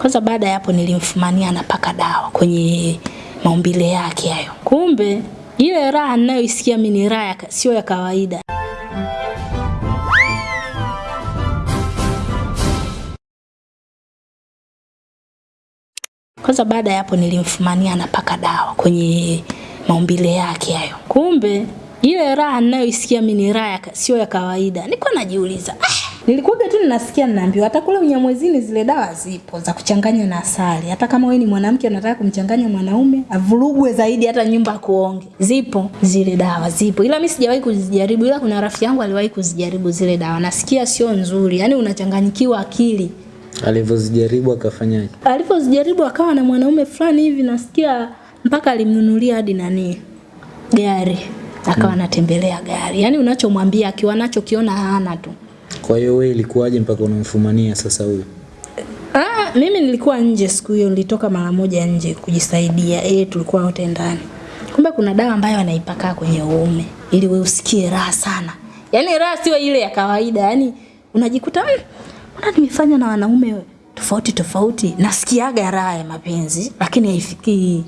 Kwanza baada ya hapo nilimfumania anapaka dawa kwenye maumbile yake hayo. Kumbe ile raha ninayoisikia mimi ni raha sio ya kawaida. Kwanza baada ya hapo nilimfumania anapaka dawa kwenye maumbile yake hayo. Kumbe ile raha ninayoisikia mimi ni raha sio ya kawaida. Nilikuwa najiuliza, ah, nilikuwa tu ninasikia ninaambiwa hata kule unyamwezini zile dawa zipo za kuchanganya na asali. Hata kama wewe ni mwanamke unataka kumchanganya mwanaume, avurugwe zaidi hata nyumba kuonge. Zipo zile dawa zipo. Ila mimi sijawahi kuzijaribu ila kuna rafiki yangu aliwahi kuzijaribu zile dawa. Nasikia sio nzuri. Yaani unachanganyikiwa akili. Alivyozijaribu akafanyaje? Alivyozijaribu akawa na mwanaume fulani hivi nasikia mpaka alimnunulia hadi nani gari akawa anatembelea gari. Yaani unachomwambia akiwa nacho kiona hana tu. Kwa hiyo wewe ilikuwaje mpaka unamfumania sasa huyu? Ah, mimi nilikuwa nje siku hiyo, nilitoka mara moja nje kujisaidia. Eh, tulikuwa wote ndani. Kumbe kuna dawa ambayo anaipaka kwenye uume ili wewe usikie raha sana. Yaani raha sio ile ya kawaida, yaani unajikuta mmm, mbona nimefanya na wanaume tofauti tofauti, nasikiaga raha ya mapenzi lakini haifikii.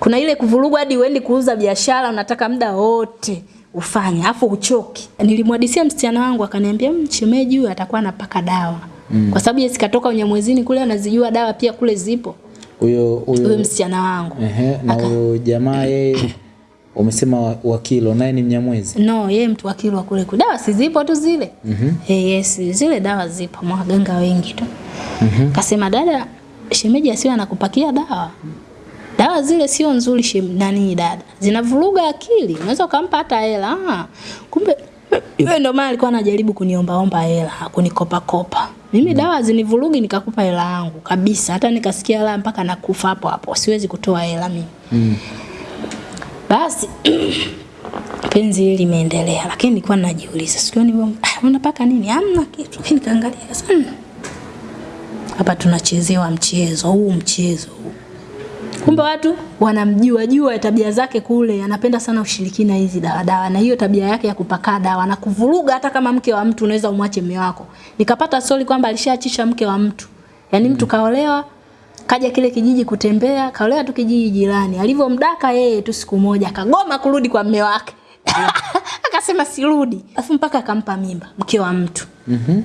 Kuna ile kuvurugwa hadi uendi kuuza biashara, unataka muda wote ufanye afu uchoki. Nilimwadisia msichana wangu akaniambia mchemeji huyu atakuwa anapaka dawa. Mm. Kwa sababu yeye sikatoka unyamwezini kule anazijua dawa pia kule zipo. Huyo Huyo msichana wangu. ehe, na huyo jamaa yeye umesema wa- kilo naye ni Mnyamwezi. No, yeye mtu wa Kilwa kule kule. Dawa si zipo tu zile. Mm -hmm. Eh, yes, zile dawa zipo mwaganga wengi tu. Mhm. Kasema dada, shemeji asiwe anakupakia dawa. Dawa zile sio nzuri shem, nani dada. Zinavuruga akili. Unaweza ukampa hata hela. Ah, kumbe yeye ndo maana alikuwa anajaribu kuniombaomba hela, kunikopa kopa. Mimi dawa zinivurugi nikakupa hela yangu kabisa. Hata nikasikia la mpaka nakufa hapo hapo. Siwezi kutoa hela mimi. Mm. Basi penzi hili limeendelea, lakini nilikuwa najiuliza sikio ni ah, unapaka nini? Hamna kitu. Nikaangalia sasa, hmm, hapa tunachezewa mchezo huu, mchezo. Kumbe watu wanamjua jua tabia zake kule, anapenda sana ushirikina hizi dawa na hiyo tabia yake ya kupaka dawa na kuvuruga. Hata kama mke wa mtu unaweza umwache mume wako. Nikapata stori kwamba alishaachisha mke wa mtu, yaani mtu kaolewa kaja kile kijiji kutembea, kaolewa tu kijiji jirani. Alivyomdaka yeye tu siku moja akagoma kurudi kwa mume wake. Akasema sirudi. Alafu mpaka akampa mimba mke wa mtu. Mhm.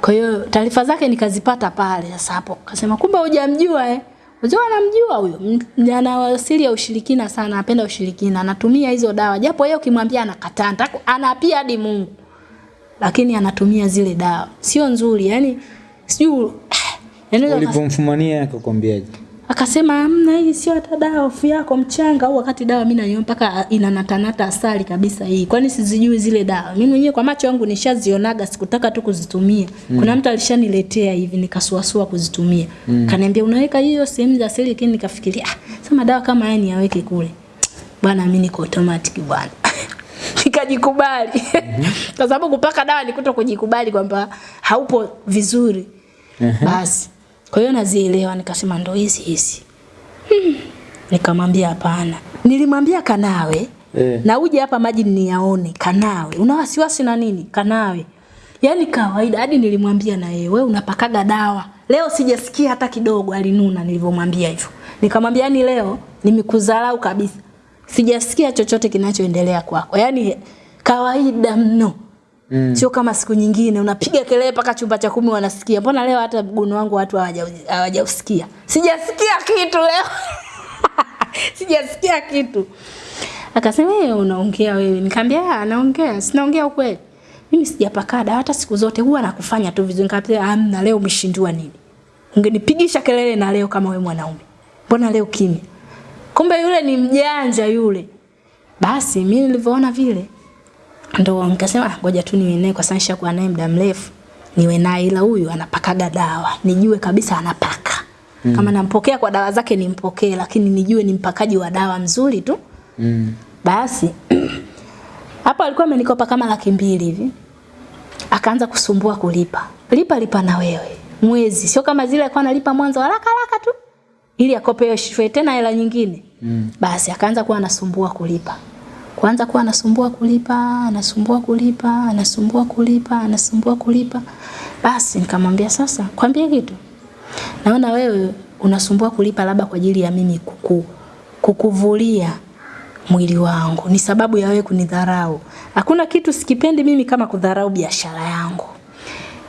Kwa hiyo taarifa zake nikazipata pale sasa hapo. Akasema kumbe hujamjua eh. Unajua anamjua huyo. Ana asili ya ushirikina sana, anapenda ushirikina, anatumia hizo dawa. Japo yeye ukimwambia anakataa, anapia hadi Mungu. Lakini anatumia zile dawa. Sio nzuri, yani sijui yani Ulipomfumania akakwambiaje? Akasema amna hii sio hata dawa, hofu yako mchanga au wakati dawa mimi nayo mpaka inanatanata asali kabisa hii. Kwani sizijui zile dawa? Mimi mwenyewe kwa macho yangu nishazionaga, sikutaka tu kuzitumia. Mm. Kuna mtu alishaniletea hivi nikasuasua kuzitumia. Mm. Kaniambia unaweka hiyo sehemu za asili, lakini nikafikiria ah, sema dawa kama haya niyaweke kule. Bwana mimi niko automatic bwana. Nikajikubali. Kwa sababu kupaka dawa ni kuto kujikubali kwamba haupo vizuri. Ehe. Basi. Kwa hiyo nazielewa nikasema ndo hizi hizi. Hmm. Nikamwambia hapana. Nilimwambia kanawe Eh. na uje hapa maji niyaone kanawe. Una wasiwasi na nini? Kanawe. Yaani kawaida hadi nilimwambia na yeye wewe unapakaga dawa. Leo sijasikia hata kidogo alinuna nilivyomwambia hivyo. Nikamwambia yani leo nimekudharau kabisa. Sijasikia chochote kinachoendelea kwako. Yaani kawaida mno. Mm. Sio kama siku nyingine unapiga kelele mpaka chumba cha kumi wanasikia. Mbona leo hata mguno wangu watu hawajausikia? Sijasikia kitu leo. Sijasikia kitu. Akasema wewe unaongea wewe. Nikamwambia "Ah, naongea, sinaongea ukweli. Mimi sijapaka dawa hata siku zote huwa nakufanya tu vizuri. Nikamwambia amna leo umeshindwa nini? Ungenipigisha kelele na leo kama wewe mwanaume. Mbona leo kimya? Kumbe yule ni mjanja yule. Basi mimi nilivyoona vile ndo nikasema "Ah, ngoja tu niwe naye kwa sababu nishakuwa naye muda mrefu niwe naye. Ila huyu anapakaga dawa nijue kabisa anapaka. Mm. kama nampokea kwa dawa zake nimpokee lakini nijue ni mpakaji wa dawa mzuri tu. Mm. basi hapo alikuwa amenikopa kama laki mbili hivi. Akaanza kusumbua kulipa. Lipa lipa na wewe. Mwezi. Sio kama zile alikuwa analipa mwanzo haraka haraka tu. Ili akopewe tena hela nyingine. Mm. basi akaanza kuwa anasumbua kulipa kwanza kuwa anasumbua kulipa anasumbua kulipa anasumbua kulipa anasumbua kulipa basi nikamwambia sasa kwambie kitu naona wewe unasumbua kulipa labda kwa ajili ya mimi kuku, kukuvulia mwili wangu, ni sababu ya wewe kunidharau. Hakuna kitu sikipendi mimi kama kudharau biashara yangu.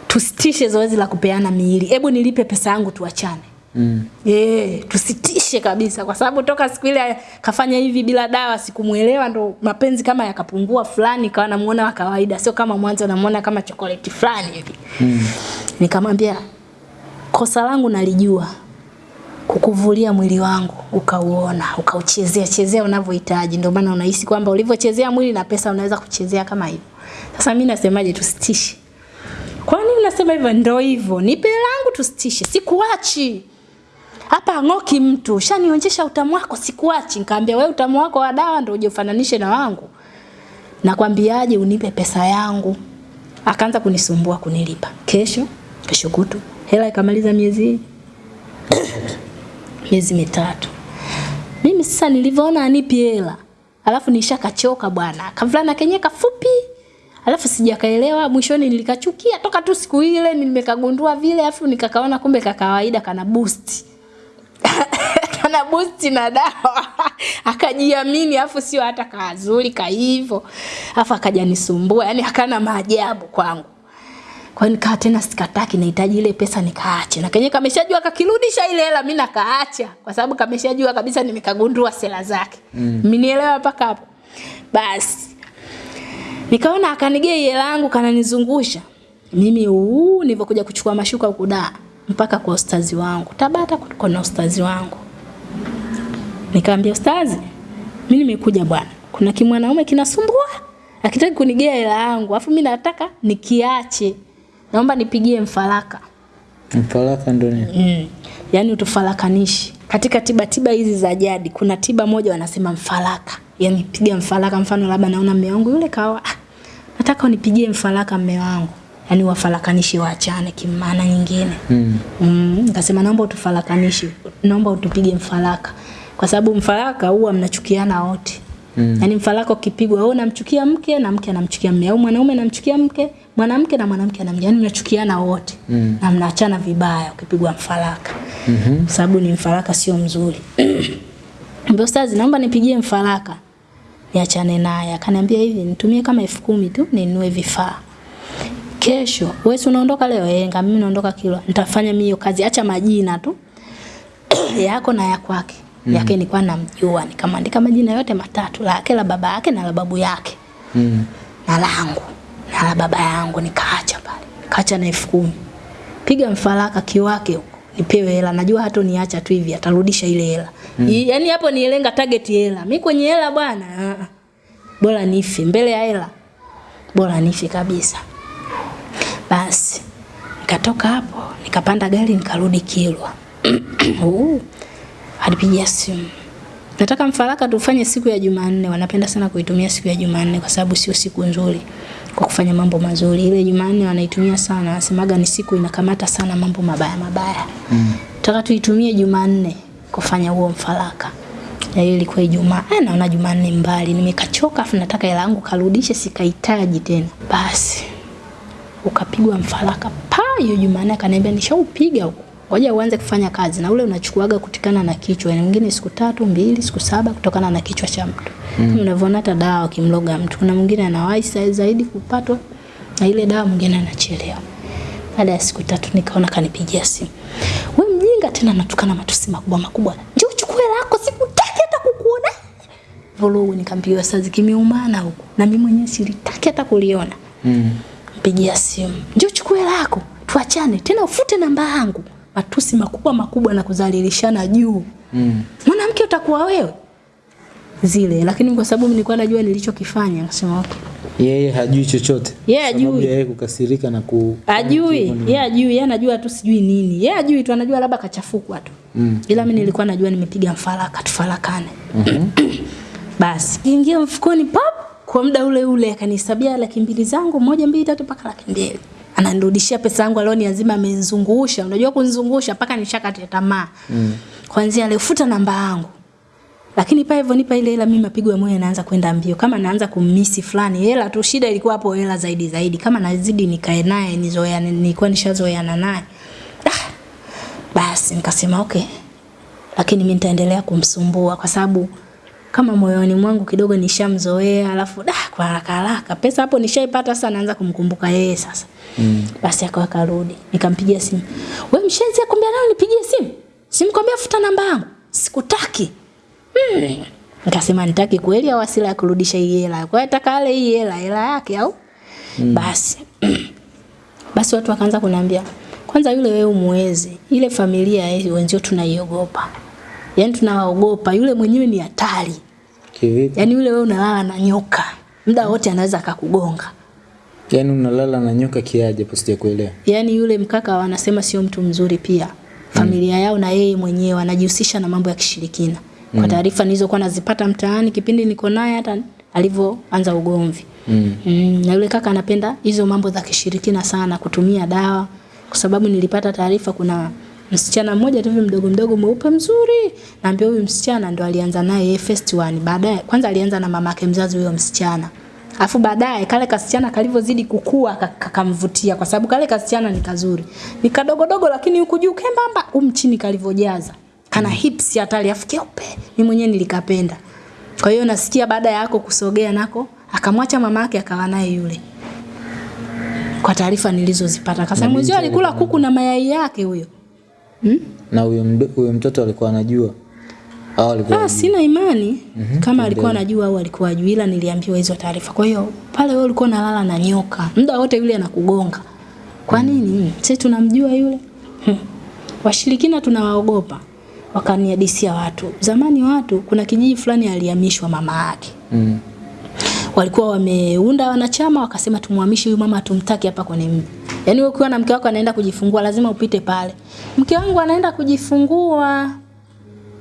Tusitishe zoezi la kupeana miili, hebu nilipe pesa yangu tuachane. Mm. Eh, tusitishe kabisa kwa sababu toka siku ile kafanya hivi bila dawa sikumuelewa ndo mapenzi kama yakapungua fulani kawa namuona wa kawaida sio kama mwanzo namuona kama chokoleti fulani hivi. Mm. Nikamwambia kosa langu nalijua kukuvulia mwili wangu ukauona ukauchezea chezea unavyohitaji ndio maana unahisi kwamba ulivyochezea mwili na pesa unaweza kuchezea kama hivyo. Sasa mimi nasemaje tusitishe. Kwa nini unasema hivyo? Ndio hivyo. Nipe langu tusitishe. Sikuachi. Hapa ng'oki mtu. shanionyesha utamu wako sikuachi. Nikamwambia wewe utamu wako wa dawa ndio uje ufananishe na wangu. Nakwambiaje unipe pesa yangu. Akaanza kunisumbua kunilipa. Kesho, kesho kutu. Hela ikamaliza miezi miezi mitatu. Mimi sasa nilivyoona anipi hela. Alafu nishakachoka bwana. Kavulana kenye kafupi. Alafu sijakaelewa mwishoni nilikachukia toka tu siku ile nimekagundua vile alafu nikakaona kumbe kakawaida kana boost. kana boost na dawa. Akajiamini afu sio hata kazuri ka hivyo. afu akajanisumbua yani hakana maajabu kwangu. Kwa hiyo nikaa tena sikataki nahitaji ile pesa nikaache. Na kenye kameshajua kakirudisha ile hela mimi nakaacha kwa sababu kameshajua kabisa nimekagundua sela zake. Mm. Mnielewa mpaka hapo? Basi Nikaona akanigea hela yangu kananizungusha. Mimi uu nilivyokuja kuchukua mashuka huku da mpaka kwa ustazi wangu. Tabata kuliko na ustazi wangu. Nikamwambia ustazi, mimi nimekuja bwana. Kuna kimwanaume kinasumbua. akitaki kunigea hela yangu, afu mimi nataka nikiache. Naomba nipigie mfaraka. Mfalaka ndio nini? Mm. Yaani utufarakanishi. Katika tiba tiba hizi za jadi kuna tiba moja wanasema mfaraka. Yaani piga mfalaka mfano labda naona mume wangu yule kawa ah, nataka unipigie mfalaka mume wangu. Yaani wafarakanishi waachane kimaana nyingine. Mm. Mm, nikasema naomba utufarakanishi. Naomba utupige mfalaka. Kwa sababu mfalaka huwa mnachukiana wote. Mm. Yaani mfaraka ukipigwa wewe unamchukia mke na mke anamchukia mume au mwanaume anamchukia mke, mwanamke na mwanamke anamchukia. Yaani mnachukiana wote. Mm. Na mnaachana vibaya ukipigwa mfalaka. Mhm. Mm sababu ni mfalaka sio mzuri. Mbona stazi naomba nipigie mfaraka. Niachane naye. Akaniambia hivi nitumie kama elfu kumi tu ninunue vifaa. Kesho, wewe unaondoka leo? Eh, ngam mimi naondoka Kilwa Nitafanya mimi hiyo kazi, acha majina tu. yako na ya kwake. Mm. Yake nilikuwa namjua, nikamwandika majina yote matatu, lake la baba yake na la babu yake. Mm. Na langu na la baba yangu nikaacha pale. kaacha na elfu kumi. Piga mfaraka kiwake huko. Nipewe hela. Najua hata niacha tu hivi atarudisha ile hela. Mm. Yaani hapo nielenga target hela. Mimi kwenye hela bwana. ah, ah. Bora nife mbele ya hela. Bora nife kabisa. Basi nikatoka hapo, nikapanda gari nikarudi Kilwa. Uh, Alipigia simu. Nataka mfaraka tufanye siku ya Jumanne. Wanapenda sana kuitumia siku ya Jumanne kwa sababu sio siku nzuri kwa kufanya mambo mazuri. Ile Jumanne wanaitumia sana, wanasemaga ni siku inakamata sana mambo mabaya mabaya. Mm. Nataka tuitumie Jumanne kufanya huo mfaraka. Na hiyo ilikuwa Ijumaa. Ah, naona Jumanne mbali, nimekachoka afu nataka hela yangu karudishe, sikahitaji tena. Basi ukapigwa mfaraka pa hiyo Jumanne akaniambia nishaupiga huko. Ngoja uanze kufanya kazi na ule unachukuaga kutikana na kichwa. Yaani mwingine siku tatu, mbili, siku saba kutokana na kichwa cha mtu. Mm. Unavyoona hata dawa kimloga mtu. Kuna mwingine anawahi zaidi kupatwa na ile dawa mwingine anachelewa. Baada ya siku tatu nikaona kanipigia simu. Wewe mjinga tena natukana matusi makubwa makubwa. Njoo uchukue lako sikutaki hata kukuona. Vurugu nikampigia saa zikimiumana huko. Na mimi mwenyewe silitaki hata kuliona Mm. Mpigia simu, njoo chukue lako, tuachane tena, ufute namba yangu. Matusi makubwa makubwa na kudhalilishana juu. Mm. Mwanamke utakuwa wewe zile, lakini kwa sababu nilikuwa najua nilichokifanya, nasema okay. Yeye hajui chochote. Yeye hajui. yeye kukasirika na ku Ajui, hivyo ni- yeye ajui, yeye anajua tu sijui nini. Yeye ajui tu anajua labda kachafukwa tu. Mm. Ila mimi nilikuwa najua nimepiga mfaraka, tufarakane. Mhm. Basi ingia mfukoni pop, kwa muda ule ule akanisabia laki mbili zangu, moja mbili tatu mpaka laki mbili. Ananirudishia pesa yangu alioni azima amenizungusha. Unajua kunizungusha mpaka nishakata tamaa. Mm. Kwanza alifuta namba yangu. Lakini pale hivyo nipa ile hela mimi mapigo ya moyo yanaanza kwenda mbio. Kama naanza kummisi fulani, hela tu shida ilikuwa hapo hela zaidi zaidi. Kama nazidi nikae naye nizoeane nilikuwa nishazoeana naye. Ah, Basi nikasema okay, lakini mimi nitaendelea kumsumbua kwa sababu kama moyoni mwangu kidogo nishamzoea, alafu da kwa haraka haraka pesa hapo nishaipata, sasa naanza kumkumbuka yeye sasa. Mm. Basi akawa karudi, nikampigia simu, wewe mshenzi, akwambia nani nipigie simu? Simkwambia futa namba yangu, sikutaki. Mm. Nikasema nitaki kweli au asila ya kurudisha hii hela. Kwa hiyo nataka ale hii hela, hela yake au? Mm. Basi. Basi watu wakaanza kuniambia, kwanza yule wewe umuwezi. Ile familia ya wenzio tunaiogopa. Yaani tunawaogopa, yule mwenyewe ni hatari. Kivipi? Yaani yule wewe unalala na nyoka. Muda wote anaweza akakugonga. Yaani unalala na nyoka kiaje hapo sijakuelewa. Yaani yule mkaka wanasema sio mtu mzuri pia. Familia mm. yao na yeye mwenyewe anajihusisha na mambo ya kishirikina. Kwa taarifa nilizokuwa nazipata mtaani kipindi niko naye hata alivyoanza ugomvi. Mm. Mm, na yule kaka anapenda hizo mambo za kishirikina sana, kutumia dawa, kwa sababu nilipata taarifa kuna msichana mmoja tu mdogo mdogo mweupe mzuri, naambia huyu msichana ndo alianza naye yeye first one. Baadaye kwanza alianza na mamake mzazi huyo msichana. Afu baadaye kale kasichana kalivyozidi kukua ka- kakamvutia kwa sababu kale kasichana ni kazuri. Ni kadogodogo lakini huku juu kembamba, um chini kalivyojaza. Kana hips hatari afu keupe. Mimi mwenyewe nilikapenda. Kwa hiyo nasikia baada ya yako kusogea nako akamwacha mamake akawa naye yule. Kwa taarifa nilizozipata. kasa mwezio mwenzio alikula kuku na mayai yake huyo. Na huyo mtoto alikuwa anajua. Au alikuwa Ah, sina imani mm -hmm. kama alikuwa anajua au alikuwa ajui, ila niliambiwa hizo taarifa. Kwa hiyo pale wewe ulikuwa unalala na nyoka, muda wote yule anakugonga. Kwa nini? Mm. Sisi tunamjua yule. Hmm. Washirikina tunawaogopa. Wakaniadisia watu. Zamani watu kuna kijiji fulani alihamishwa mama yake. Mm. Walikuwa wameunda wanachama wakasema tumhamishe huyu mama tumtaki hapa kwenye mji. Yaani ukiwa na mke wako anaenda kujifungua lazima upite pale. Mke wangu anaenda kujifungua.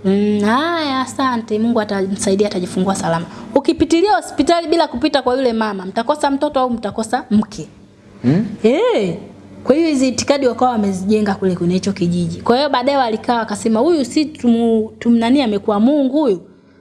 Mm, haya asante. Mungu atamsaidia atajifungua salama. Ukipitilia hospitali bila kupita kwa yule mama, mtakosa mtoto au mtakosa mke. Mm? Eh. Hey. Kwa hiyo hizi itikadi wakawa wamezijenga kule kwenye hicho kijiji. Kwa hiyo baadaye walikaa wakasema huyu si tumnani amekuwa Mungu huyu,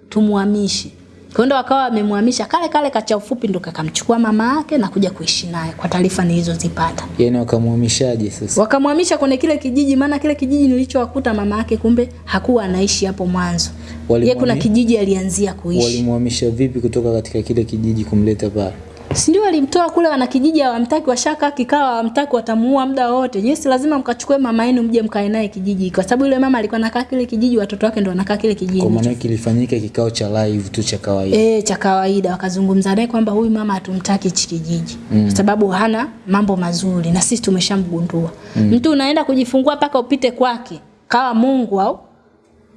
tumuhamishe. Kwa ndo wakawa wamemhamisha kale kale kacha ufupi ndo kakamchukua mama yake na kuja kuishi naye kwa taarifa nilizozipata. Yaani wakamhamishaje sasa? Wakamhamisha kwenye kile kijiji maana kile kijiji nilichowakuta mama yake kumbe hakuwa anaishi hapo mwanzo. Yeye kuna kijiji alianzia kuishi. Walimhamisha vipi kutoka katika kile kijiji kumleta pale? Si ndio walimtoa kule wana kijiji hawamtaki washaka kikao hawamtaki watamuua muda wote. Nyinyi si lazima mkachukue mama yenu mje mkae naye kijiji kwa sababu yule mama alikuwa anakaa kile kijiji watoto wake ndio wanakaa kile kijiji. Kwa maana kilifanyika kikao cha live tu cha kawaida. Eh, cha kawaida wakazungumza naye kwamba huyu mama hatumtaki hichi kijiji mm. kwa sababu hana mambo mazuri na sisi tumeshamgundua. Mm. Mtu unaenda kujifungua mpaka upite kwake kawa Mungu au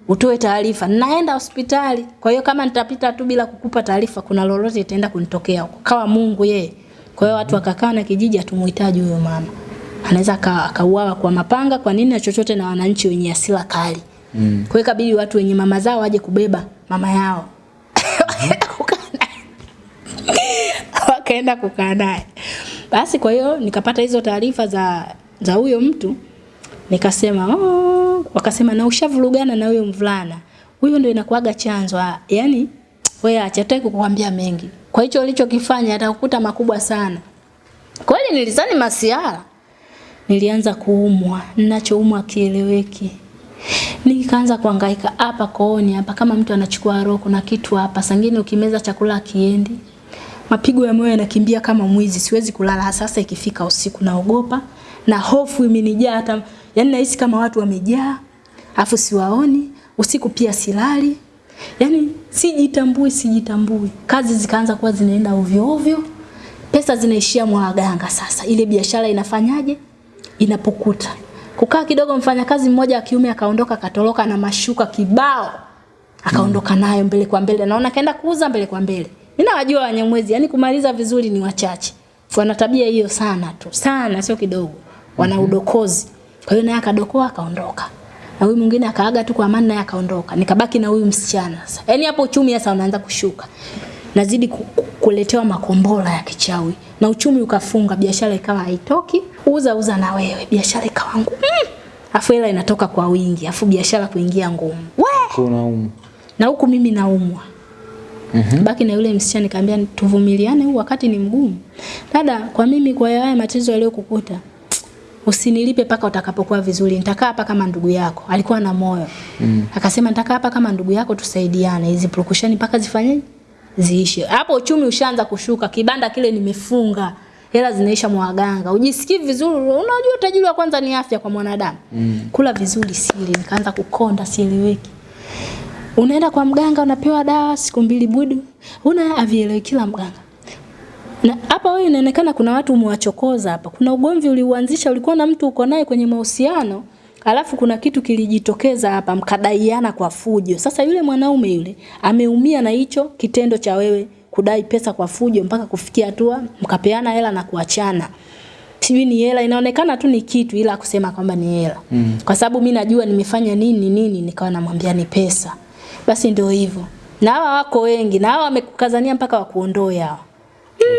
utoe taarifa. Naenda hospitali. Kwa hiyo kama nitapita tu bila kukupa taarifa kuna lolote itaenda kunitokea huko. Kawa Mungu yeye. Kwa hiyo watu wakakaa na kijiji atumuhitaji huyo mama. Anaweza akauawa kwa mapanga kwa nini na chochote na wananchi wenye hasira kali. Mm. Kwa hiyo ikabidi watu wenye mama zao waje kubeba mama yao. Wakaenda kukaa naye. Basi kwa hiyo nikapata hizo taarifa za za huyo mtu nikasema oh, wakasema na ushavurugana na huyo mvulana. Huyo ndio inakuaga chanzo ah, yani wewe acha tutaki kukuambia mengi. Kwa hicho ulichokifanya atakukuta makubwa sana. Kweli nilizani masiara nilianza kuumwa ninachoumwa kieleweki. Nikaanza kuhangaika hapa kooni hapa kama mtu anachukua roho kuna kitu hapa sangine ukimeza chakula kiendi mapigo ya moyo yanakimbia kama mwizi siwezi kulala sasa ikifika usiku naogopa na hofu imenijaa hata yani nahisi kama watu wamejaa afu siwaoni usiku pia silali. Yaani sijitambui sijitambui. Kazi zikaanza kuwa zinaenda ovyo ovyo. Pesa zinaishia mwaganga sasa. Ile biashara inafanyaje? Inapokuta kukaa kidogo mfanyakazi mmoja wa kiume akaondoka akatoroka na mashuka kibao akaondoka nayo mbele kwa mbele. Naona kaenda kuuza mbele kwa mbele. Mimi nawajua wanyamwezi yani kumaliza vizuri ni wachache. Wana tabia hiyo sana tu. Sana sio kidogo. Wana udokozi kwa hiyo naye akadokoa akaondoka. Na huyu mwingine akaaga tu kwa amani naye akaondoka. Nikabaki na huyu msichana sasa. Yaani hapo uchumi sasa unaanza kushuka. Nazidi ku- ku- kuletewa makombora ya kichawi. Na uchumi ukafunga biashara ikawa haitoki. Uza uza na wewe. Biashara ikawa ngumu. Mm. afu hela inatoka kwa wingi. Afu biashara kuingia ngumu. We! Na huku mimi naumwa. Mm-hmm. baki na yule msichana nikamwambia tuvumiliane huu wakati ni mgumu. Dada kwa mimi kwa haya matatizo yaliyokukuta usinilipe paka utakapokuwa vizuri, nitakaa hapa kama ndugu yako. Alikuwa na moyo mm. Akasema nitakaa hapa kama ndugu yako, tusaidiane, hizi prokushani mpaka zifanye ziishe. Hapo uchumi ushaanza kushuka, kibanda kile nimefunga, hela zinaisha mwaganga, ujisikii vizuri. Unajua utajiri wa kwanza ni afya kwa mwanadamu mm. Kula vizuri sili, nikaanza kukonda, sieleweki. Unaenda kwa mganga unapewa dawa siku mbili budu, una avielewi kila mganga na hapa wewe inaonekana kuna watu umewachokoza hapa. Kuna ugomvi uliuanzisha, ulikuwa na mtu uko naye kwenye mahusiano, alafu kuna kitu kilijitokeza hapa, mkadaiana kwa fujo. Sasa yule mwanaume yule ameumia na hicho kitendo cha wewe kudai pesa kwa fujo mpaka kufikia hatua mkapeana hela na kuachana. Sijui ni hela, inaonekana tu ni kitu, ila kusema kwamba ni hela mm. Kwa sababu mi najua nimefanya nini nini, nikawa namwambia ni pesa. Basi ndio hivyo, na hawa wako wengi, na hawa wamekukazania mpaka wakuondoe hawa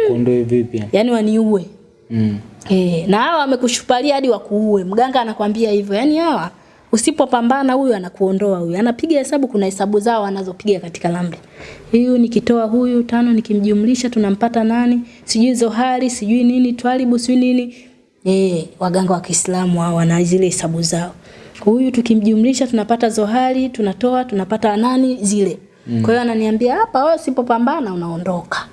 Wakuondoe vipi? Yaani waniue. Mm. Eh, na hawa wamekushupalia hadi wakuue. Mganga anakwambia hivyo. Yaani hawa usipopambana huyu anakuondoa huyu. Anapiga hesabu kuna hesabu zao anazopiga katika ramli. Huyu nikitoa huyu tano nikimjumlisha tunampata nani? Sijui zohari, sijui nini, twalibu, sijui nini. Eh, waganga wa Kiislamu hao wana zile hesabu zao. Huyu tukimjumlisha tunapata zohari, tunatoa tunapata nani zile. Mm. Kwa hiyo ananiambia hapa wewe usipopambana unaondoka.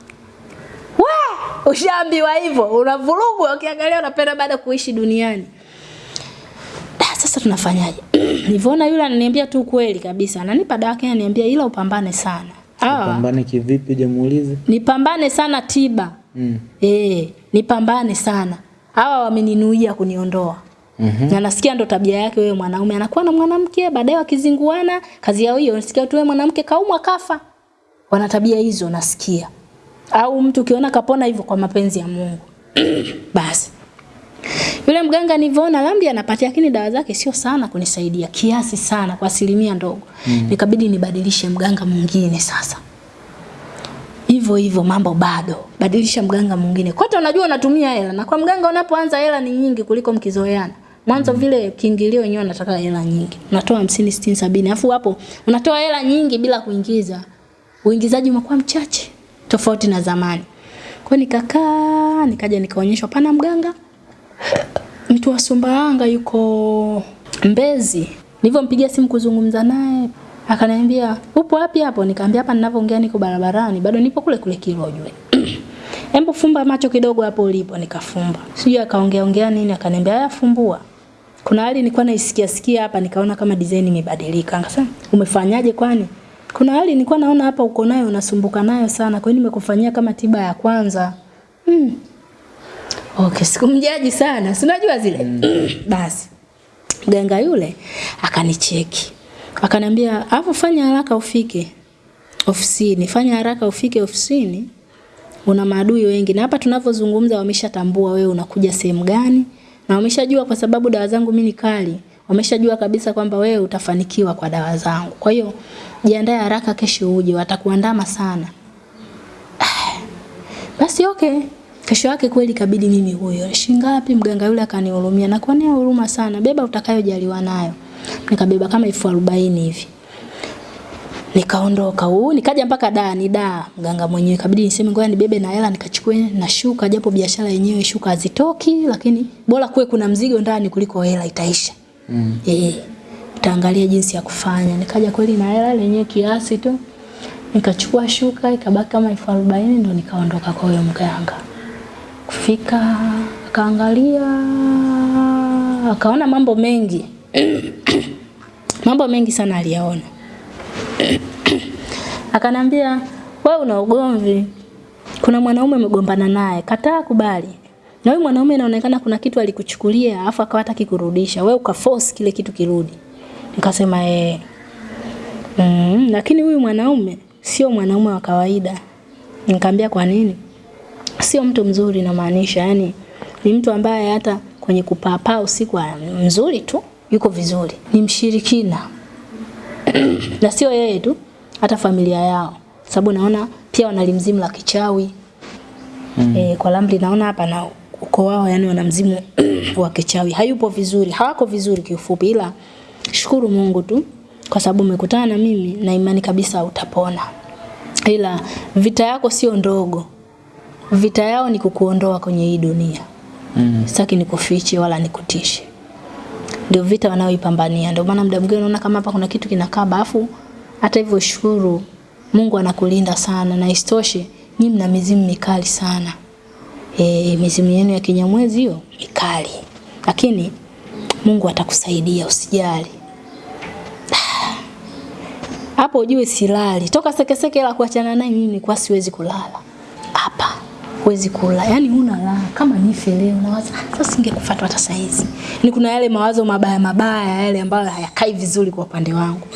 We, ushaambiwa hivyo, unavurugwa ukiangalia unapenda baada kuishi duniani. Da, sasa tunafanyaje? Nilivyoona yule ananiambia tu kweli kabisa, ananipa dawa yake ananiambia ila upambane sana. Ah, Pambane kivipi jamuulize? nipambane sana tiba. Mm. Eh, nipambane sana. Hawa wameninuia kuniondoa. Mhm. Na nasikia ndo tabia yake wewe mwanaume anakuwa na mwanamke baadaye wakizinguana kazi yao hiyo nasikia tu wewe mwanamke kaumwa kafa. Wana tabia hizo nasikia. Au mtu ukiona kapona hivyo kwa mapenzi ya Mungu. Basi. Yule mganga nilivyoona lambi anapatia lakini dawa zake sio sana kunisaidia, kiasi sana kwa asilimia ndogo. Mm. Nikabidi nibadilishe mganga mwingine sasa. Hivyo hivyo mambo bado. Badilisha mganga mwingine. Kote unajua unatumia hela na kwa mganga unapoanza hela ni nyingi kuliko mkizoeana. Mwanzo vile kiingilio wenyewe anataka hela nyingi. Unatoa 50, 60, 70. Alafu hapo unatoa hela nyingi bila kuingiza. Uingizaji umekuwa mchache tofauti na zamani. Kwa nikakaa, nikaja nikaonyeshwa pana mganga mtu wa Sumbawanga yuko Mbezi. Nilivyompigia simu kuzungumza naye, akaniambia upo wapi hapo? Nikamwambia hapa ninavyoongea niko barabarani, bado nipo kule kule Kilojwe. Hebu fumba macho kidogo hapo ulipo, nikafumba. Sijui akaongea ongea nini, akaniambia haya fumbua. Kuna hali nilikuwa naisikia sikia hapa nikaona kama design imebadilika. Akasema, "Umefanyaje kwani?" Kuna hali nilikuwa naona hapa uko nayo unasumbuka nayo sana, kwa hiyo nimekufanyia kama tiba ya kwanza. Mm. Okay, sikumjaji sana. Si unajua zile. Mm. Basi. Mganga yule akanicheki. Akaniambia, "Alafu fanya haraka ufike ofisini. Fanya haraka ufike ofisini. Una maadui wengi na hapa tunavyozungumza wameshatambua wewe unakuja sehemu gani na wameshajua kwa sababu dawa zangu mimi ni kali. Wameshajua kabisa kwamba wewe utafanikiwa kwa dawa zangu. Kwa hiyo jiandae haraka kesho uje, watakuandama sana." Basi okay. Kesho yake kweli kabidi mimi huyo. Shingapi mganga yule akanihurumia na kwa nini huruma sana. Beba utakayojaliwa nayo. Nikabeba kama elfu arobaini hivi. Nikaondoka huu, nikaja mpaka da ni da mganga mwenyewe kabidi niseme ngoja nibebe na hela nikachukue na shuka japo biashara yenyewe shuka hazitoki lakini bora kuwe kuna mzigo ndani kuliko hela itaisha. Mm. Eh. Utaangalia jinsi ya kufanya. Nikaja kweli na hela lenyewe kiasi tu. Nikachukua shuka ikabaki kama elfu arobaini ndo nikaondoka kwa huyo mganga. Kufika akaangalia akaona mambo mengi. mambo mengi sana aliyaona. Akanambia, wewe una ugomvi. Kuna mwanaume umegombana naye, kataa kubali. Na huyu mwanaume inaonekana kuna kitu alikuchukulia afu akawa hataki kurudisha. Wewe ukaforce kile kitu kirudi. Nikasema eh. Mm, lakini huyu mwanaume sio mwanaume wa kawaida. Nikamwambia kwa nini? Sio mtu mzuri na maanisha, yani ni mtu ambaye hata kwenye kupapaa usiku mzuri tu, yuko vizuri. Ni mshirikina. na sio yeye tu, hata familia yao. Sababu naona pia wanalimzimu la kichawi. Mm. E, kwa Lamli naona hapa na uko wao yani wanamzimu wa kichawi. Hayupo vizuri, hawako vizuri kiufupi ila shukuru Mungu tu kwa sababu umekutana na mimi na imani kabisa utapona. Ila vita yako sio ndogo. Vita yao ni kukuondoa kwenye hii dunia. Mm. Sitaki nikufiche wala nikutishe. Ndio vita wanaoipambania. Ndio maana muda mwingine unaona kama hapa kuna kitu kinakaa bafu hata hivyo shukuru Mungu anakulinda sana na istoshe nyinyi mna mizimu mikali sana. E, mizimu yenu ya kinyamwezi hiyo mikali. Lakini Mungu atakusaidia usijali. Hapo ujue silali. Toka sekeseke la kuachana naye mimi nilikuwa siwezi kulala. Hapa huwezi kula. Yaani huna raha kama nife leo nawaza "Ah, sasa singekufuata hata saa hizi. Ni kuna yale mawazo mabaya mabaya yale ambayo hayakai vizuri kwa upande wangu.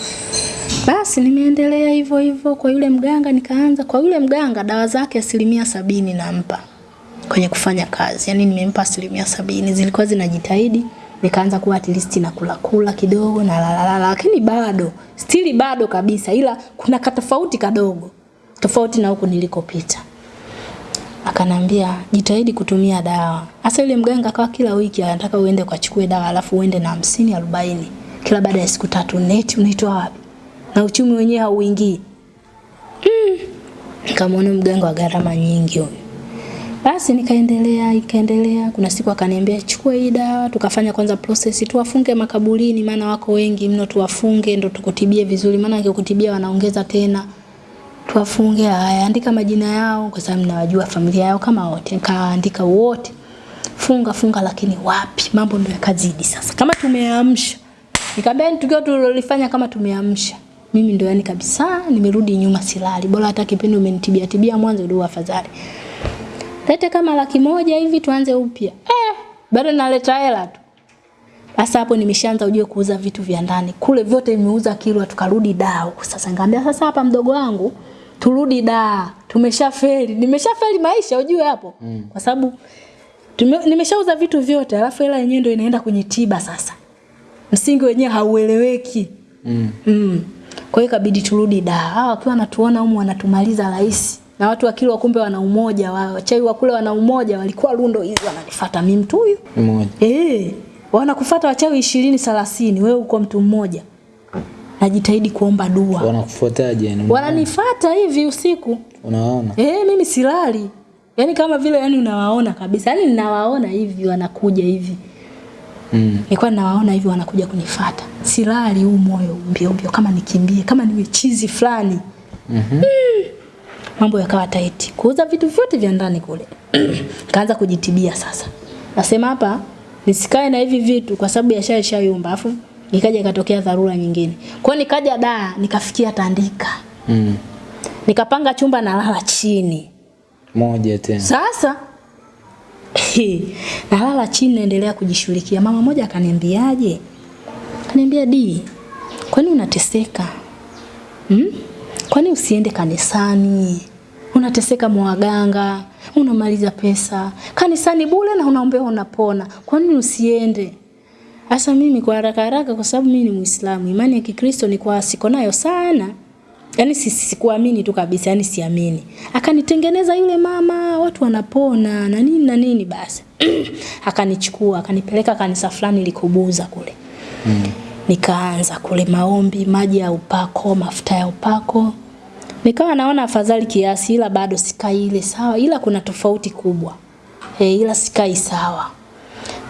Basi nimeendelea hivyo hivyo kwa yule mganga nikaanza kwa yule mganga dawa zake asilimia sabini nampa kwenye kufanya kazi. Yaani nimempa asilimia sabini zilikuwa zinajitahidi nikaanza kuwa at least na kula kula kidogo na la la la lakini bado stili bado kabisa ila kuna katofauti kadogo tofauti na huku nilikopita. Akanambia jitahidi kutumia dawa. Hasa yule mganga akawa kila wiki anataka uende ukachukue dawa alafu uende na hamsini arobaini kila baada ya siku tatu. Neti unaitwa wapi? Na uchumi wenyewe hauingii. Mm. Nikamwona mganga wa gharama nyingi huyo. Basi nikaendelea ikaendelea. Kuna siku akaniambia chukua hii dawa, tukafanya kwanza process, tuwafunge makaburini, maana wako wengi mno, tuwafunge ndo tukutibie vizuri, maana akikutibia wanaongeza tena. Tuwafunge, haya, andika majina yao kwa sababu nawajua familia yao kama wote. Nikaandika wote. Funga funga, lakini wapi, mambo ndio yakazidi sasa. Kama tumeamsha, nikamwambia ni tukio tulilofanya kama tumeamsha. Mimi ndio yani kabisa nimerudi nyuma silali. Bora hata kipindi umenitibia tibia mwanzo ndio afadhali lete kama laki moja hivi tuanze upya. Eh, bado naleta hela tu. Sasa hapo nimeshaanza ujue kuuza vitu vya ndani. Kule vyote nimeuza kilo tukarudi daa huko. Sasa ngambia sasa hapa mdogo wangu turudi daa. Tumeshafeli. Nimeshafeli maisha ujue hapo. Mm. Kwa sababu nimeshauza vitu vyote alafu hela yenyewe ndio inaenda kwenye tiba sasa. Msingi wenyewe haueleweki. Mm. Mm. Kwa hiyo ikabidi turudi daa. Hawa wakiwa wanatuona humu wanatumaliza rahisi. Na watu wa Kilwa kumbe wana umoja wao. Chai wa kule wana umoja walikuwa rundo hizi wananifuata mimi mtu huyu. Mmoja. Eh, wanakufuata wachawi 20 30, wewe uko mtu mmoja. Najitahidi kuomba dua. Wanakufuataje yani? Wananifuata hivi usiku. unaona Eh, mimi silali. yani kama vile yani unawaona kabisa. yani ninawaona hivi wanakuja hivi. Mm. Nilikuwa nawaona hivi wanakuja kunifuata. Silali huu moyo mbio mbio kama nikimbie, kama niwe chizi fulani. Mhm. Mambo yakawa tight. Kuuza vitu vyote vya ndani kule. Kaanza kujitibia sasa. Nasema hapa nisikae na hivi vitu kwa sababu biashara ishayumba afu ikaja ikatokea dharura nyingine. Kwa hiyo nikaja da nikafikia Tandika. Mm. Nikapanga chumba na lala chini. Moja tena. Sasa nalala chini naendelea kujishughulikia. Mama moja akaniambiaje? Akaniambia di, kwani unateseka? Hmm? Kwani usiende kanisani? Unateseka mwaganga, unamaliza pesa. Kanisani bure na unaombea unapona. Kwani usiende? Sasa mimi kwa haraka haraka kwa sababu mimi ni Muislamu, imani ya Kikristo ni kwa siko nayo sana. Yaani si- si- sikuamini tu kabisa, yani siamini. Akanitengeneza yule mama, watu wanapona na nini na nini basi. Akanichukua, akanipeleka kanisa fulani likubuza kule. Mm. Nikaanza kule maombi, maji ya upako, mafuta ya upako. Nikawa naona afadhali kiasi ila bado sikai ile sawa, ila kuna tofauti kubwa. E, ila sikai sawa.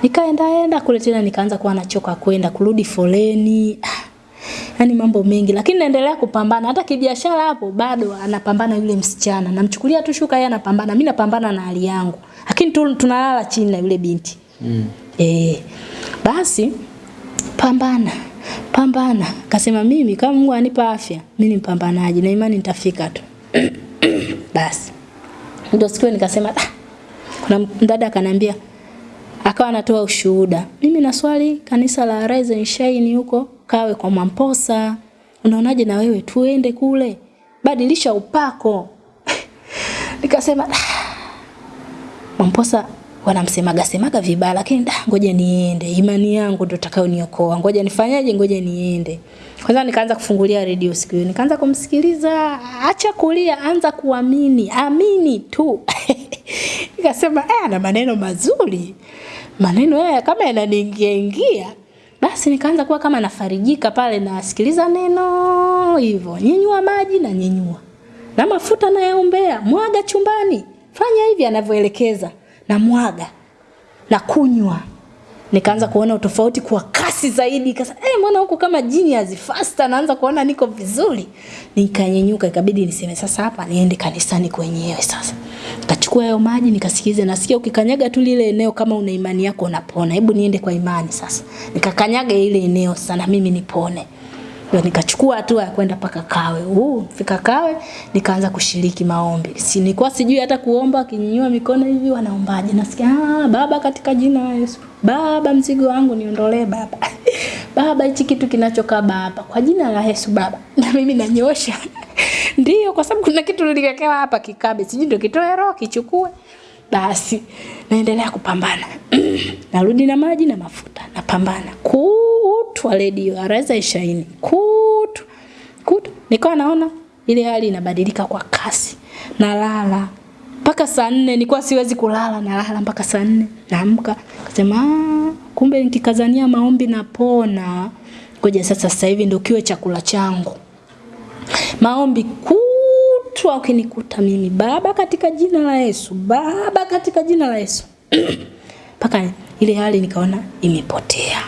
Nikaenda enda kule tena nikaanza kuwa nachoka kwenda kurudi foleni. yani Yaani mambo mengi lakini naendelea kupambana hata kibiashara hapo bado anapambana yule msichana. Namchukulia tu shuka yeye anapambana, mimi napambana na hali yangu. Lakini tu, tunalala chini na yule binti. Mm. E, Basi pambana. Pambana. Kasema mimi kama Mungu anipa afya, mimi mpambanaji na imani nitafika tu. Basi. Ndio siku nikasema ah. Kuna mdada akaniambia akawa anatoa ushuhuda. Mimi naswali kanisa la Rise and Shine huko kawe kwa Mamposa. Unaonaje na wewe tuende kule? Badilisha upako. Nikasema "Ah, Mamposa wanamsemaga semaga vibaya lakini da ngoja niende. Imani yangu ndio itakayoniokoa. Ngoja nifanyaje? Ngoja niende. Kwanza nikaanza kufungulia redio siku hiyo. Nikaanza kumsikiliza, acha kulia, anza kuamini. Amini tu. Nikasema eh, ana maneno mazuri. Maneno haya kama yananiingia ingia. Basi nikaanza kuwa kama nafarijika pale nasikiliza neno hivyo. Nyenyua maji na nyenyua. Na mafuta nayaombea, mwaga chumbani. Fanya hivi anavyoelekeza na mwaga. na kunywa. Nikaanza kuona utofauti kwa kasi zaidi. Kasa eh mbona huko kama genius faster naanza kuona niko vizuri. Nikanyenyuka ikabidi niseme sasa hapa niende kanisani kwenyewe sasa. Nikachukua hayo maji nikasikiliza, nasikia ukikanyaga tu lile eneo kama una imani yako unapona. Hebu niende kwa imani sasa. Nikakanyaga ile eneo sana mimi nipone ndio nikachukua hatua ya kwenda paka Kawe. Huu fika Kawe nikaanza kushiriki maombi. Si nilikuwa sijui hata kuomba, akinyanyua mikono hivi wanaombaje. Nasikia ah, baba katika jina la Yesu. Baba mzigo wangu niondolee baba. baba hichi kitu kinachokaa baba kwa jina la Yesu baba. Na mimi nanyosha. Ndiyo kwa sababu kuna kitu niliwekewa hapa kikabe. Sijui ndio kitoe roho kichukue. Basi naendelea kupambana. Narudi na maji na mafuta, napambana. Kutwa redio araza ishaini. Kutwa. Kutwa. Nikawa naona ile hali inabadilika kwa kasi. Nalala mpaka saa nne nikuwa siwezi kulala, nalala mpaka saa nne naamka, kasema "Ah, kumbe nikikazania maombi napona. Ngoja sasa, sasa hivi ndio kiwe chakula changu maombi kutwa ukinikuta mimi baba katika jina la Yesu baba katika jina la Yesu mpaka ile hali nikaona imepotea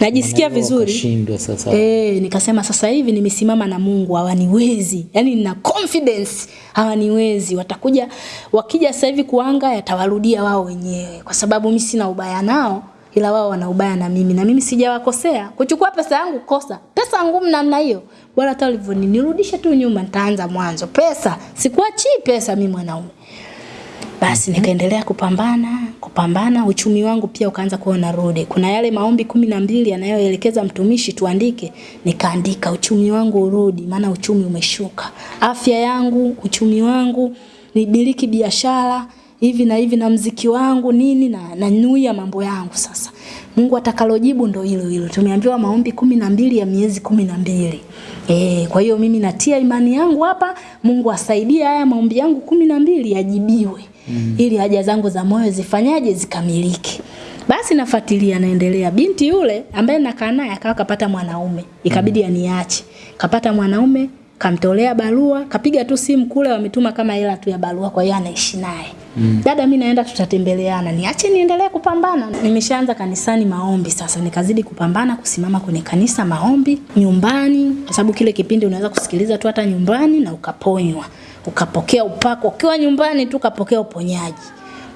najisikia vizuri sasa. E, nikasema sasa hivi nimesimama na Mungu hawaniwezi. Yaani nina confidence hawaniwezi. Watakuja wakija sasa hivi kuanga yatawarudia wao wenyewe kwa sababu mimi sina ubaya nao ila wao wana ubaya na mimi na mimi sijawakosea. Kuchukua pesa yangu kosa. Pesa ngumu namna hiyo. Bora hata ulivyoni nirudishe tu nyuma nitaanza mwanzo. Pesa sikuachii pesa mimi mwanaume. Basi nikaendelea kupambana, kupambana, uchumi wangu pia ukaanza kuwa unarudi. Kuna yale maombi kumi na mbili yanayoelekeza mtumishi tuandike, nikaandika uchumi wangu urudi, maana uchumi umeshuka. Afya yangu, uchumi wangu, nibiliki biashara, hivi na hivi na mziki wangu nini na nanyuia mambo yangu sasa. Mungu atakalojibu ndo hilo hilo. Tumeambiwa maombi kumi na mbili ya miezi kumi na mbili. E, kwa hiyo mimi natia imani yangu hapa, Mungu asaidie haya maombi yangu kumi na mbili yajibiwe. Mm. Ili haja zangu za moyo zifanyaje zikamilike. Basi nafuatilia naendelea. Binti yule ambaye nakaa naye akawa kapata mwanaume. Ikabidi aniache. Kapata mwanaume, kamtolea barua, kapiga tu simu kule wametuma kama hela tu ya barua kwa hiyo anaishi naye. Mm. Dada mimi naenda tutatembeleana. Niache niendelee kupambana. Nimeshaanza kanisani maombi sasa nikazidi kupambana kusimama kwenye kanisa maombi nyumbani kwa sababu kile kipindi unaweza kusikiliza tu hata nyumbani na ukaponywa. Ukapokea upako ukiwa nyumbani tu ukapokea uponyaji.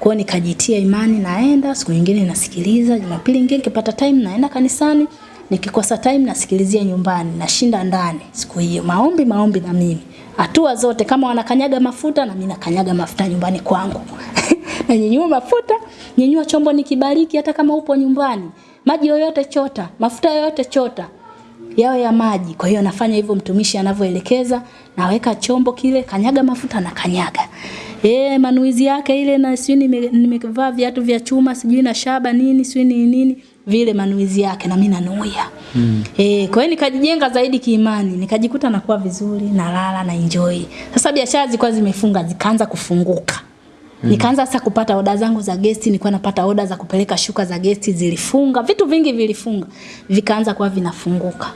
Kwa nikajitia imani naenda, siku nyingine nasikiliza, Jumapili nyingine nikipata time naenda kanisani, nikikosa time nasikilizia nyumbani, nashinda ndani siku hiyo. Maombi maombi na mimi. Hatua zote kama wanakanyaga mafuta na mimi nakanyaga mafuta nyumbani kwangu. na nyinyua mafuta, nyinyua chombo nikibariki hata kama upo nyumbani. Maji yoyote chota, mafuta yoyote chota yawe ya maji. Kwa hiyo nafanya hivyo mtumishi anavyoelekeza, naweka chombo kile, kanyaga mafuta na kanyaga. Eh, manuizi yake ile na sijui nime- nimevaa viatu vya chuma, sijui na shaba nini, sijui ni nini, vile manuizi yake na mimi nanuia. Mm. Eh, kwa hiyo nikajijenga zaidi kiimani, nikajikuta nakuwa vizuri, nalala na enjoy. Sasa biashara zilikuwa zimefunga, zikaanza kufunguka. Mm. Nikaanza sasa kupata oda zangu za gesti, nilikuwa napata oda za kupeleka shuka za gesti zilifunga, vitu vingi vilifunga, vikaanza kuwa vinafunguka.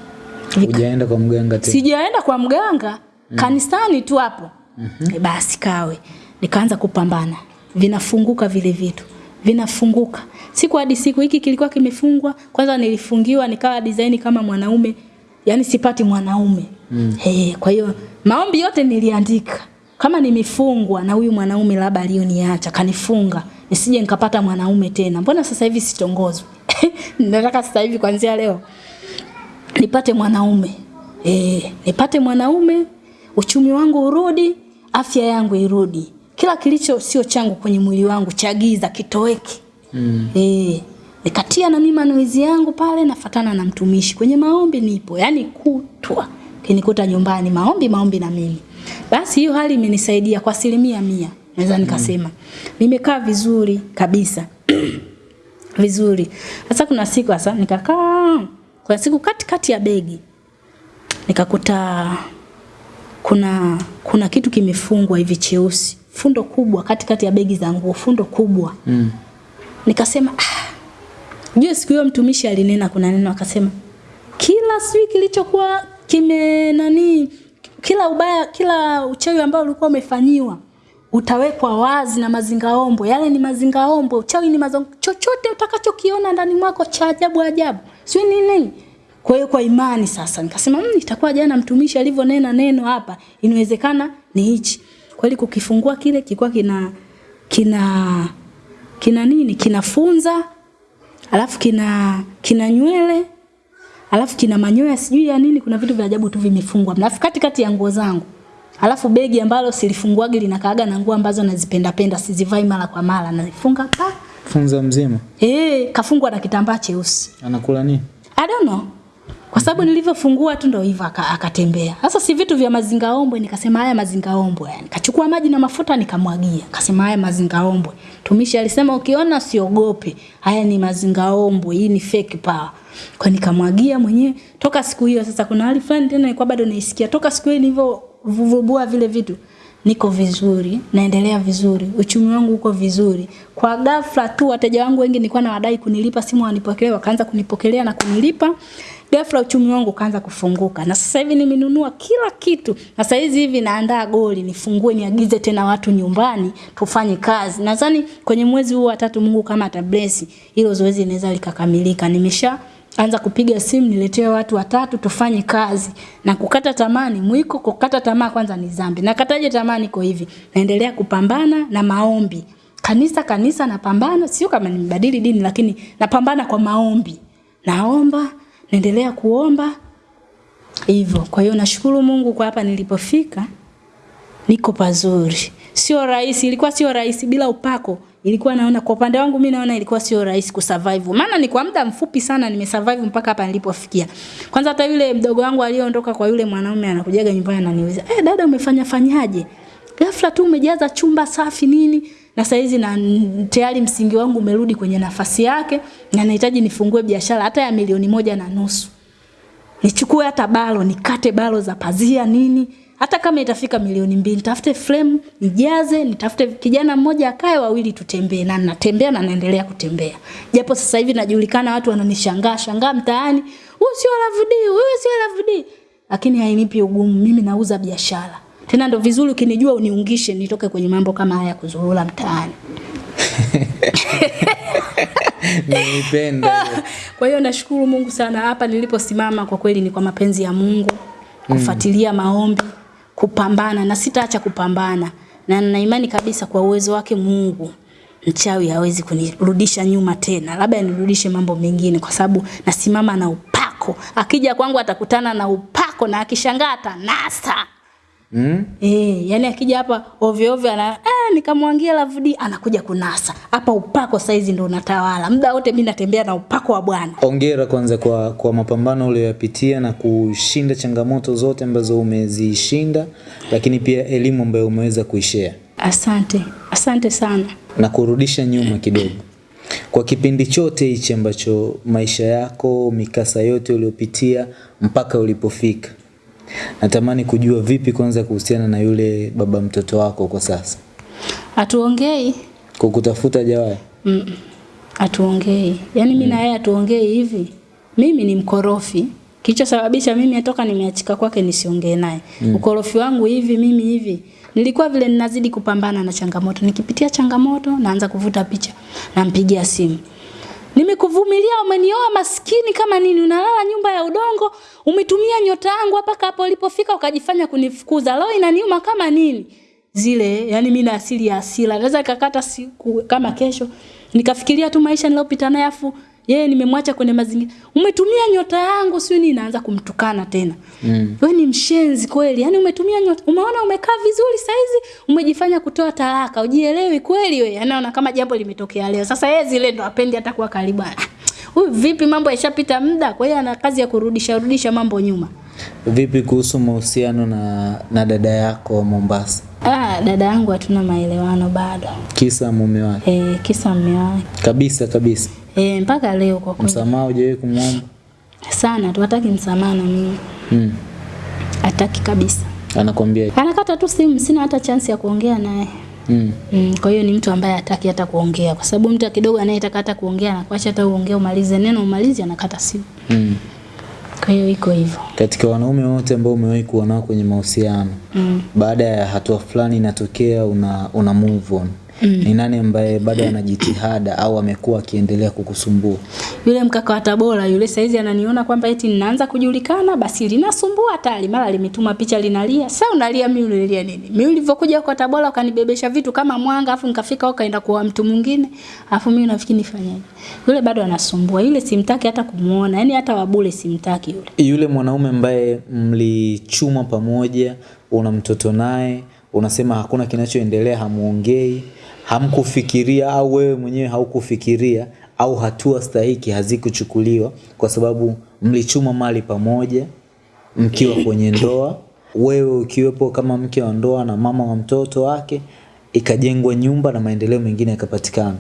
Vika, Hujaenda kwa mganga tena. sijaenda kwa mganga mm. kanisani tu hapo mm-hmm. e basi kawe nikaanza kupambana vinafunguka vile vitu vinafunguka. Siku hadi siku hiki kilikuwa kimefungwa. Kwanza nilifungiwa nikawa design kama mwanaume. Yani sipati mwanaume. Mm. hey, kwa hiyo maombi yote niliandika. Kama nimefungwa na huyu mwanaume labda alioniacha kanifunga nisije nikapata mwanaume tena. Mbona sasa hivi sitongozwe? nataka sasa hivi kuanzia leo nipate mwanaume. Eh, nipate mwanaume uchumi wangu urudi afya yangu irudi kila kilicho sio changu kwenye mwili wangu cha giza kitoweke mm. Eh, nikatia na mimi manuizi yangu pale nafatana na mtumishi. Kwenye maombi nipo yani kutwa. Kinikuta nyumbani maombi maombi na mimi. Basi hiyo hali imenisaidia kwa asilimia mia naweza nikasema. Mm. nimekaa vizuri kabisa. Vizuri. Sasa kuna siku sasa nikakaa kuna siku kati kati ya begi nikakuta kuna kuna kitu kimefungwa hivi cheusi fundo kubwa katikati kati ya begi za nguo fundo kubwa Mm. nikasema ah jue siku hiyo mtumishi alinena kuna neno akasema kila sijui kilichokuwa kime nani kila ubaya kila uchawi ambao ulikuwa umefanyiwa utawekwa wazi na mazingaombo. Yale ni mazingaombo, uchawi ni mazongo, chochote utakachokiona ndani mwako cha ajabu ajabu, sio nini nini. Kwa hiyo kwa imani sasa nikasema mmm, itakuwa jana mtumishi alivyonena neno hapa, inawezekana ni hichi. Kweli kukifungua kile kilikuwa kina kina kina nini? Kinafunza, alafu kina kina nywele, alafu kina manyoya sijui ya nini, kuna vitu vya ajabu tu vimefungwa. Alafu katikati ya nguo zangu. Alafu begi ambalo silifunguagi linakaaga na nguo ambazo nazipenda penda, sizivai mara kwa mara, nazifunga pa. Funza mzima Eh, kafungwa na kitambaa cheusi. anakula nini? I don't know. Kwa sababu nilivyofungua tu ndo hivyo aka- akatembea. Sasa si vitu vya mazingaombwe, nikasema haya mazingaombwe. Nikachukua maji na mafuta nikamwagia. Kasema haya mazingaombwe. Tumishi alisema ukiona usiogope. Haya ni mazingaombwe, hii ni fake power. Kwa nikamwagia mwenyewe toka siku hiyo sasa kuna hali fulani tena ilikuwa bado naisikia. Toka siku hiyo nilivyovubua vile vitu niko vizuri, naendelea vizuri, uchumi wangu uko vizuri. Kwa ghafla tu wateja wangu wengi nilikuwa nawadai kunilipa simu wanipokelea, wakaanza kunipokelea na kunilipa. Ghafla uchumi wangu ukaanza kufunguka. Na sasa hivi nimenunua kila kitu. Na sasa hizi hivi naandaa goli, nifungue niagize tena watu nyumbani tufanye kazi. Nadhani kwenye mwezi huu wa tatu Mungu kama atabless, hilo zoezi linaweza likakamilika. Nimesha anza kupiga simu niletee watu watatu tufanye kazi na kukata tamani mwiko kukata tamaa kwanza ni dhambi na kataje kwa hivi naendelea kupambana na maombi kanisa kanisa napambana sio kama nimebadili dini lakini napambana kwa maombi naomba naendelea kuomba hivyo kwa hiyo nashukuru Mungu kwa hapa nilipofika niko pazuri. Sio rahisi, ilikuwa sio rahisi bila upako. Ilikuwa naona kwa upande wangu mimi naona ilikuwa sio rahisi kusurvive. Maana ni kwa muda mfupi sana nimesurvive mpaka hapa nilipofikia. Kwanza hata yule mdogo wangu aliyeondoka kwa yule mwanaume anakujaga nyumbani ananiuliza, "Eh, dada umefanya fanyaje?" Ghafla tu umejaza chumba safi nini? Na saizi na tayari msingi wangu umerudi kwenye nafasi yake na nahitaji nifungue biashara hata ya milioni moja na nusu. Nichukue hata balo nikate balo za pazia nini. Hata kama itafika milioni mbili nitafute frame nijaze nitafute kijana mmoja akae wawili tutembee na natembea na naendelea kutembea. Japo sasa hivi najulikana watu wananishangaa shangaa mtaani huyu sio Lavudi huyu sio Lavudi lakini hainipi ugumu mimi nauza biashara tena ndo vizuri ukinijua uniungishe nitoke kwenye mambo kama haya kuzurura mtaani Nilipenda. Kwa hiyo nashukuru Mungu sana hapa niliposimama kwa kweli ni kwa mapenzi ya Mungu, kufuatilia maombi, kupambana na sitaacha kupambana. Na nina imani kabisa kwa uwezo wake Mungu mchawi hawezi kunirudisha nyuma tena. Labda nirudishe mambo mengine kwa sababu nasimama na upako. Akija kwangu atakutana na upako na akishangaa atanasa. Mm? Eh, yani akija hapa ovyo ovyo ana eh, nikamwangia Lavudi anakuja kunasa. Hapa upako saizi ndo unatawala. Muda wote mimi natembea na upako wa Bwana. Ongera kwanza kwa, kwa mapambano uliyoyapitia na kushinda changamoto zote ambazo umezishinda, lakini pia elimu ambayo umeweza kuishare Asante, asante sana. na kurudisha nyuma kidogo. Kwa kipindi chote hichi ambacho maisha yako, mikasa yote uliyopitia mpaka ulipofika, natamani kujua vipi kwanza kuhusiana na yule baba mtoto wako kwa sasa, Hatuongei kukutafuta jawai? mm, hatuongei. Yaani mimi na yeye hatuongei hivi. Mimi ni mkorofi. Kilichosababisha mimi toka nimeachika kwake nisiongee naye. Ukorofi wangu hivi mimi hivi. Nilikuwa vile ninazidi kupambana na changamoto. Nikipitia changamoto naanza kuvuta picha. Nampigia simu. Nimekuvumilia, umenioa maskini kama nini, unalala nyumba ya udongo, umetumia nyota yangu mpaka hapo ulipofika ukajifanya kunifukuza. Leo inaniuma kama nini? Zile, yani mimi na asili ya hasira. Naweza kakata siku kama kesho nikafikiria tu maisha niliyopita naye afu yeye nimemwacha kwenye mazingira. Umetumia nyota yangu, sio ni naanza kumtukana tena. Mm. Wewe ni mshenzi kweli. yani umetumia nyota. Umeona umekaa vizuri saizi, umejifanya kutoa talaka. Ujielewi kweli wewe. Anaona kama jambo limetokea leo. Sasa yeye zile ndo apendi hata kuwa karibu. Huyu vipi mambo yashapita muda, kwa hiyo ana kazi ya kurudisha rudisha mambo nyuma. Vipi kuhusu mahusiano na, na dada yako Mombasa? Ah, dada yangu hatuna maelewano bado. Kisa mume wake Eh, kisa mume wake. kabisa kabisa, Eh, mpaka leo kwa kweli. msamaha hujawahi kumwomba? Sana tu hataki msamaha na mimi. Mm. Hataki kabisa. Anakwambia Anakata tu simu, sina hata chance ya kuongea naye. Mm. Mm, kwa hiyo ni mtu ambaye hataki hata kuongea kwa sababu mtu kidogo anayetaka hata kuongea anakuacha hata uongee umalize neno umalize anakata simu. Mm. Kwa hiyo iko hivyo. Katika wanaume wote ambao umewahi kuwa nao kwenye mahusiano mm. baada ya hatua fulani inatokea una, una move on mm. ni nani ambaye bado ana jitihada au amekuwa akiendelea kukusumbua? Yule mkaka wa Tabora yule saizi ananiona kwamba eti ninaanza kujulikana, basi linasumbua hatari, mara limetuma picha linalia. Sasa unalia mimi unalia nini? Mimi ulivyokuja kwa Tabora ukanibebesha vitu kama mwanga, afu nikafika huko kaenda kwa mtu mwingine, afu mimi nafikiri nifanyaje? Yule bado anasumbua, yule simtaki hata kumuona, yani hata wabule simtaki yule. Yule mwanaume ambaye mlichuma pamoja, una mtoto naye, unasema hakuna kinachoendelea, hamuongei, hamkufikiria au wewe mwenyewe haukufikiria au hatua stahiki hazikuchukuliwa kwa sababu mlichuma mali pamoja mkiwa kwenye ndoa, wewe ukiwepo kama mke wa ndoa na mama wa mtoto wake, ikajengwa nyumba na maendeleo mengine yakapatikana.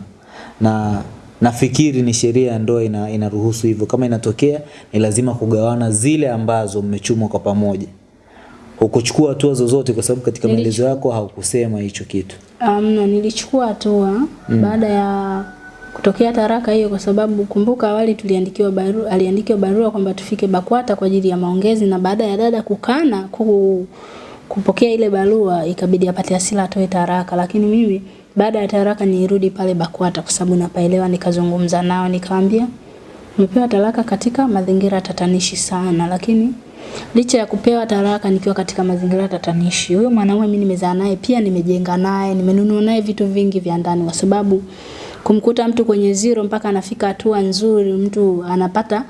Na nafikiri ni sheria ya ndoa ina, inaruhusu hivyo. Kama inatokea ni lazima kugawana zile ambazo mmechumwa kwa pamoja. Hukuchukua hatua zozote kwa sababu katika maelezo yako haukusema hicho kitu. Um, nilichukua hatua mm. baada ya kutokea taraka hiyo, kwa sababu kumbuka awali tuliandikiwa barua, aliandikiwa barua kwamba tufike BAKWATA kwa ajili ya maongezi, na baada ya dada kukana ku, kupokea ile barua ikabidi apate hasira atoe taraka, lakini mimi baada ya taraka nirudi pale BAKWATA kwa sababu napaelewa, nikazungumza nao nikawaambia nimepewa talaka katika mazingira tatanishi sana, lakini licha ya kupewa taraka nikiwa katika mazingira tatanishi, huyo mwanaume mimi nimezaa naye pia, nimejenga naye, nimenunua naye vitu vingi vya ndani, kwa sababu kumkuta mtu kwenye zero mpaka anafika hatua nzuri, mtu anapata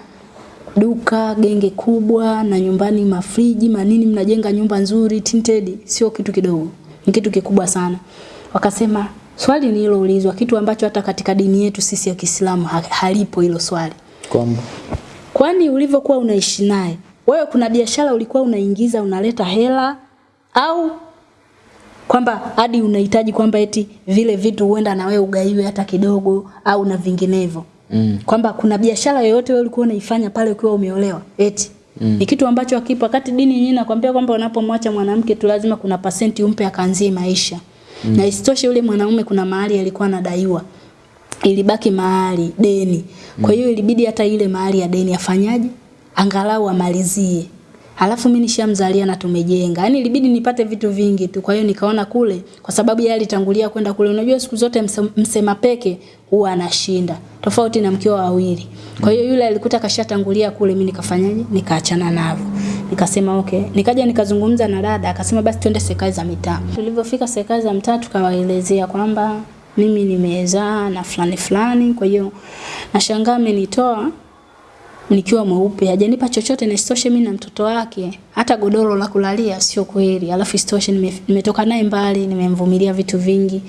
duka genge kubwa na nyumbani mafriji manini, mnajenga nyumba nzuri tinted, sio kitu kidogo, ni kitu kikubwa sana. Wakasema swali nililoulizwa, kitu ambacho hata katika dini yetu sisi ya Kiislamu halipo hilo swali, Kwamba kwani ulivyokuwa unaishi naye wewe, kuna biashara ulikuwa unaingiza unaleta hela au kwamba hadi unahitaji kwamba eti vile vitu huenda na wewe ugaiwe hata kidogo au na vinginevyo. Mm. kwamba kuna biashara yoyote wewe ulikuwa unaifanya pale ukiwa umeolewa eti. Mm. ni kitu ambacho hakipo. Wakati dini yenyewe inakwambia kwamba unapomwacha mwanamke tu lazima kuna pasenti umpe akaanzie maisha. Mm. na isitoshe yule mwanaume kuna mahali alikuwa anadaiwa. Ilibaki mahali deni. Kwa hiyo ilibidi hata ile mahali ya deni afanyaje angalau amalizie Alafu mimi nishamzalia na tumejenga. Yaani ilibidi nipate vitu vingi tu. Kwa hiyo nikaona kule kwa sababu yeye alitangulia kwenda kule. Unajua siku zote msema peke huwa anashinda. Tofauti na mkiwa wawili. Kwa hiyo yule alikuta kashatangulia kule mimi nikafanyaje? Nikaachana navyo. Nikasema okay. Nikaja nikazungumza na dada akasema basi twende serikali za mitaa. Tulivyofika serikali za mitaa tukawaelezea kwamba mimi nimezaa na fulani fulani kwa hiyo nashangaa amenitoa nikiwa mweupe hajanipa chochote na isitoshe mimi na mtoto wake. Hata godoro la kulalia sio kweli. Alafu isitoshe nime- nimetoka naye mbali nimemvumilia vitu vingi.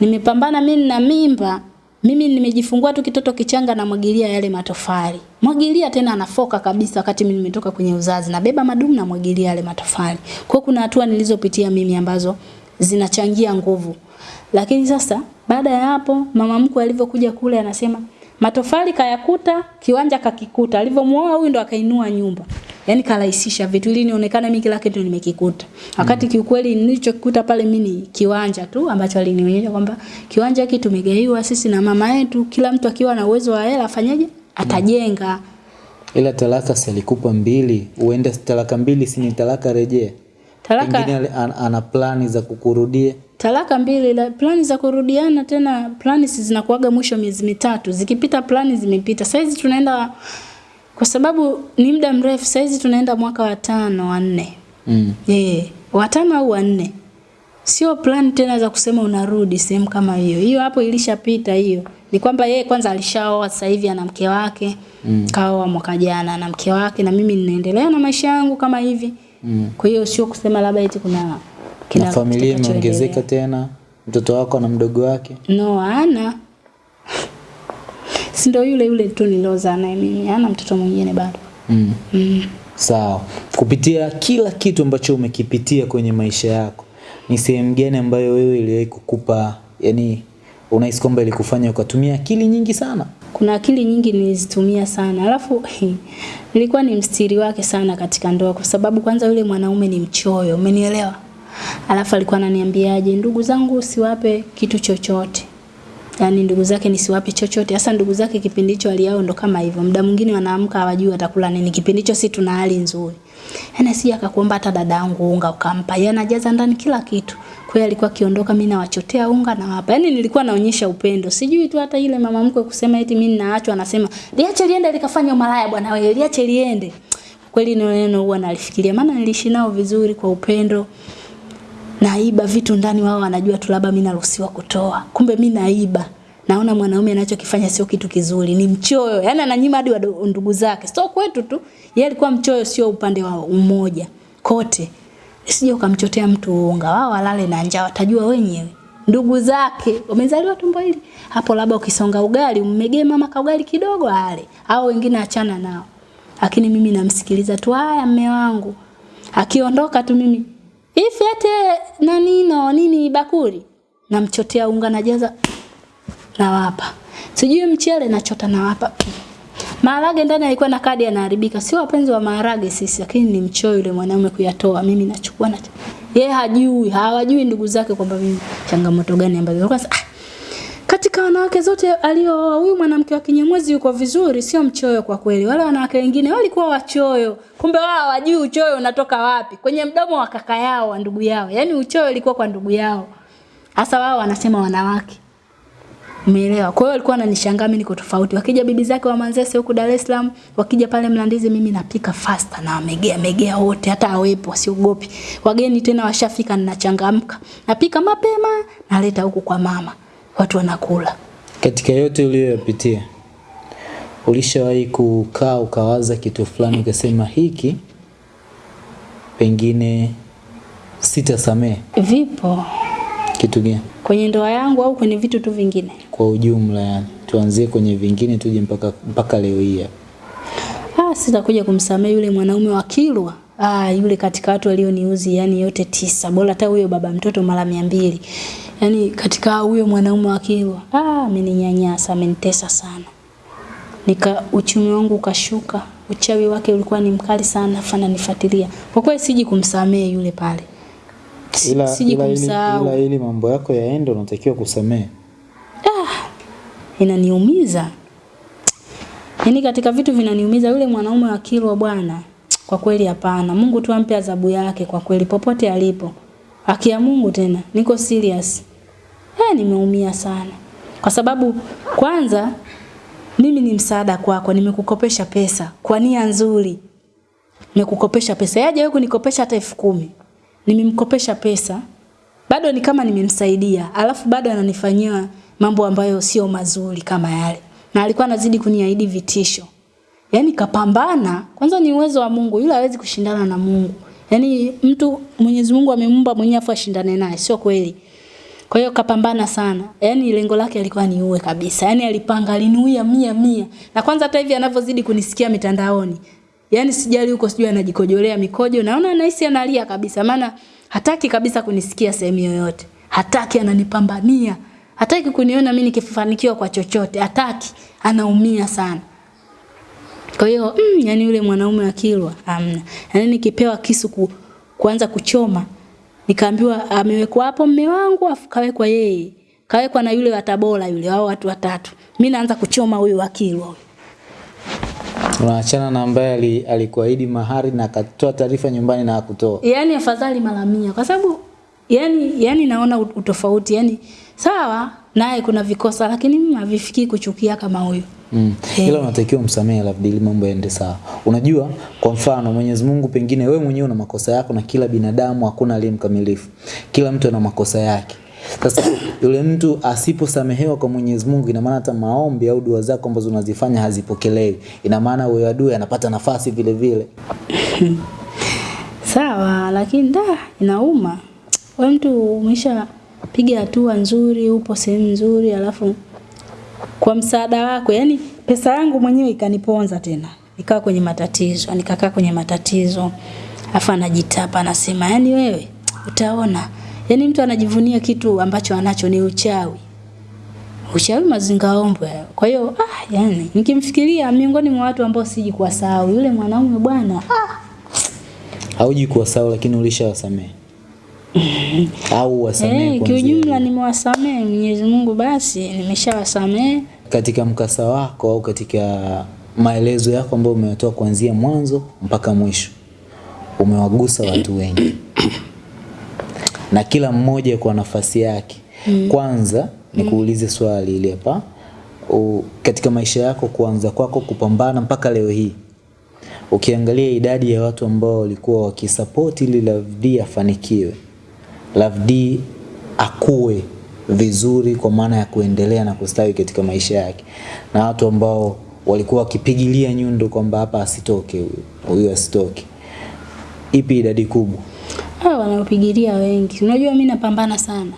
Nimepambana mimi na mimba. Mimi nimejifungua tu kitoto kichanga na mwagilia yale matofali. Mwagilia tena anafoka kabisa wakati mimi nimetoka kwenye uzazi. Nabeba madumu na mwagilia yale matofali. Kwa kuna hatua nilizopitia mimi ambazo zinachangia nguvu. Lakini sasa baada ya hapo mama mkwe alivyokuja kule anasema matofali kayakuta, kiwanja kakikuta. Alivyomuoa huyu ndo akainua nyumba. Yaani karahisisha vitu ili nionekane mimi kila kitu nimekikuta. Wakati kiukweli nilichokikuta pale mimi ni kiwanja tu ambacho alinionyesha kwamba kiwanja hiki tumegaiwa sisi na mama yetu, kila mtu akiwa na uwezo wa hela afanyaje? Atajenga. Mm. ila talaka si alikupa mbili, uende talaka mbili si ni talaka rejea. Talaka Pengine ana plani za kukurudia. Talaka mbili la plani za kurudiana tena plani si zinakuaga mwisho miezi mitatu. Zikipita plani zimepita. Saizi tunaenda kwa sababu ni muda mrefu saizi tunaenda mwaka wa tano wa nne. Mm. e, wa tano au wanne sio plani tena za kusema unarudi sehemu kama hiyo. Hiyo hapo ilishapita hiyo. Ni kwamba yeye kwanza alishaoa sasa hivi ana mke wake. Mm. kaoa mwaka jana na mke wake na mimi ninaendelea na maisha yangu kama hivi. Mm. kwa hiyo sio kusema labda eti kuna Na familia imeongezeka tena, mtoto wako na mdogo wake. No, ana. Si ndio yule yule tu niliozaa naye mimi. ana mtoto mwingine bado. Mm. Mm. Sawa. Kupitia kila kitu ambacho umekipitia kwenye maisha yako, ni sehemu gani ambayo wewe iliwahi kukupa, yani unahisi kwamba ilikufanya ukatumia akili nyingi sana? Kuna akili nyingi nilizitumia sana. Alafu nilikuwa ni mstiri wake sana katika ndoa kwa sababu kwanza yule mwanaume ni mchoyo, umenielewa? Alafu alikuwa ananiambiaje, ndugu zangu siwape kitu chochote. Yaani ndugu zake nisiwape chochote. Hasa ndugu zake kipindi hicho hali yao ndo kama hivyo. Muda mwingine wanaamka hawajui watakula nini. Kipindi hicho si tuna hali nzuri. Yaani si akakuomba hata dada yangu unga ukampa. Yeye anajaza ndani kila kitu. Kwa hiyo alikuwa akiondoka mimi nawachotea unga na wapa. Yaani nilikuwa naonyesha upendo. Sijui tu hata ile mama mkwe kusema eti mimi ninaachwa anasema liache liende likafanya malaya bwana wewe liache liende. Kweli neno huwa nalifikiria maana niliishi nao vizuri kwa upendo naiba vitu ndani, wao wanajua tu labda mimi naruhusiwa kutoa, kumbe mimi naiba. Naona mwanaume anachokifanya sio kitu kizuri, ni mchoyo. Yaani ananyima hadi ndugu zake. Sio kwetu tu. Yeye alikuwa mchoyo sio upande wa umoja. Kote. Sije ukamchotea mtu uunga. wao walale na njaa, watajua wenyewe. Ndugu zake wamezaliwa tumbo hili. Hapo labda ukisonga ugali, ummegee mama ka ugali kidogo ale, au wengine achana nao. Lakini mimi namsikiliza tu, haya mme wangu. Akiondoka tu mimi Ifi ate nani no nini bakuli namchotea unga najaza nawapa. Sijui mchele nachota nawapa. Maharage ndani alikuwa na kadi yanaharibika. Sio wapenzi wa maharage sisi, lakini ni mchoyo yule mwanaume kuyatoa. Mimi nachukua na yeye hajui, hawajui ndugu zake kwamba mimi changamoto gani ambazo ah, katika wanawake zote alio huyu mwanamke wa Kinyamwezi yuko vizuri, sio mchoyo kwa kweli. Wale wanawake wengine walikuwa wachoyo. Kumbe wao hawajui uchoyo unatoka wapi. Kwenye mdomo wa kaka yao, wa ndugu yao. Yaani uchoyo ulikuwa kwa ndugu yao. Hasa wao wanasema wanawake. Umeelewa? Kwa hiyo alikuwa ananishangaa mimi niko tofauti. Wakija bibi zake wa Manzese huku Dar es Salaam, wakija pale Mlandizi mimi napika faster na wamegea megea wote hata awepo wasiogopi. Wageni tena washafika ninachangamka. Napika mapema naleta huku kwa mama. Watu wanakula. Katika yote uliyoyapitia, ulishawahi kukaa ukawaza kitu fulani ukasema hiki pengine sitasamehe? Vipo Kitu gani kwenye ndoa yangu au kwenye vitu tu vingine. kwa ujumla? Yani tuanzie kwenye vingine tuje mpaka mpaka leo hii hapa. Ah, sitakuja kumsamehe yule mwanaume wa Kilwa. Ah, yule katika watu walioniuzi yani yote tisa. Bora hata huyo baba mtoto mara mia mbili. Yaani katika huyo mwanaume wa Kilwa. Ah, ameninyanyasa, amenitesa sana. Nika uchumi wangu ukashuka. Uchawi wake ulikuwa ni mkali sana, fana nifuatilia. Kwa kweli siji kumsamehe yule pale. Ila, siji ila, kumsahau. ila ili mambo yako yaende unatakiwa kusamehe. ah inaniumiza. yani katika vitu vinaniumiza yule mwanaume wa Kilwa bwana. Kwa kweli hapana. Mungu tu ampe adhabu yake kwa kweli popote alipo. Haki ya Mungu tena. Niko serious. Eh, nimeumia sana. Kwa sababu kwanza mimi ni msaada kwako, nimekukopesha pesa kwa nia nzuri. Nimekukopesha pesa. Yaje wewe kunikopesha hata elfu kumi. Nimemkopesha pesa. Bado ni kama nimemsaidia, alafu bado ananifanyia mambo ambayo sio mazuri kama yale. Na alikuwa anazidi kuniahidi vitisho. Yaani kapambana, kwanza ni uwezo wa Mungu, yule hawezi kushindana na Mungu. Yaani mtu Mwenyezi Mungu amemuumba mwenyewe afu ashindane naye, sio kweli. Kwa hiyo kapambana sana. Yaani lengo lake alikuwa ni uwe kabisa. Yaani alipanga alinuia mia mia. Na kwanza hata hivi anavyozidi kunisikia mitandaoni. Yaani sijali huko sijui anajikojolea mikojo. Naona anahisi analia kabisa. Maana hataki kabisa kunisikia sehemu yoyote. Hataki ananipambania. Hataki kuniona mimi nikifanikiwa kwa chochote. Hataki. Anaumia sana. Kwa hiyo mm, yani yule mwanaume wa Kilwa amna. Yani nikipewa kisu ku, kuanza kuchoma nikaambiwa amewekwa hapo mme wangu afu kawekwa yeye. Kawekwa na yule wa Tabora yule wao watu watatu. Mimi naanza kuchoma huyu wa Kilwa. Unaachana na ambaye alikuahidi mahari na akatoa taarifa nyumbani na hakutoa. Yaani afadhali mara mia kwa sababu yani yani naona ut- utofauti yani sawa naye kuna vikosa lakini mimi havifikii kuchukia kama huyo Mm. Hey. Ila unatakiwa msamehe labda ili mambo yaende sawa. Unajua kwa mfano Mwenyezi Mungu pengine wewe mwenyewe una makosa yako na kila binadamu hakuna aliye mkamilifu. Kila mtu ana makosa yake. Sasa yule mtu asiposamehewa kwa Mwenyezi Mungu ina maana hata maombi au dua zako ambazo unazifanya hazipokelewi. Ina maana huyo adui anapata nafasi vile vile. Sawa, lakini da inauma. Wewe mtu umesha piga hatua nzuri, upo sehemu nzuri, alafu kwa msaada wako, yani pesa yangu mwenyewe ikaniponza tena. ikawa kwenye matatizo, nikakaa kwenye matatizo. Alafu anajitapa anasema, yani wewe utaona. Yani mtu anajivunia kitu ambacho anacho ni uchawi. Uchawi mazingaombwe. Kwa hiyo ah, yani nikimfikiria miongoni mwa watu ambao siji kuwasahau yule mwanaume bwana. Ah, Hauji kuwasahau lakini ulishawasamehe. Au wasamehe hey, kwanza? kiujumla nimewasamehe Mwenyezi Mungu basi nimeshawasamehe. katika mkasa wako au katika maelezo yako ambayo umeyatoa kuanzia mwanzo mpaka mwisho umewagusa watu wengi na kila mmoja kwa nafasi yake Mm. kwanza nikuulize swali hili hapa katika maisha yako kuanza kwako kupambana mpaka leo hii ukiangalia idadi ya watu ambao walikuwa wakisapoti ili Lavdi afanikiwe D akue vizuri kwa maana ya kuendelea na kustawi katika maisha yake na watu ambao walikuwa wakipigilia nyundo kwamba hapa asitoke huyu asitoke ipi idadi kubwa Ah, wanaopigilia wengi. Unajua mimi napambana sana.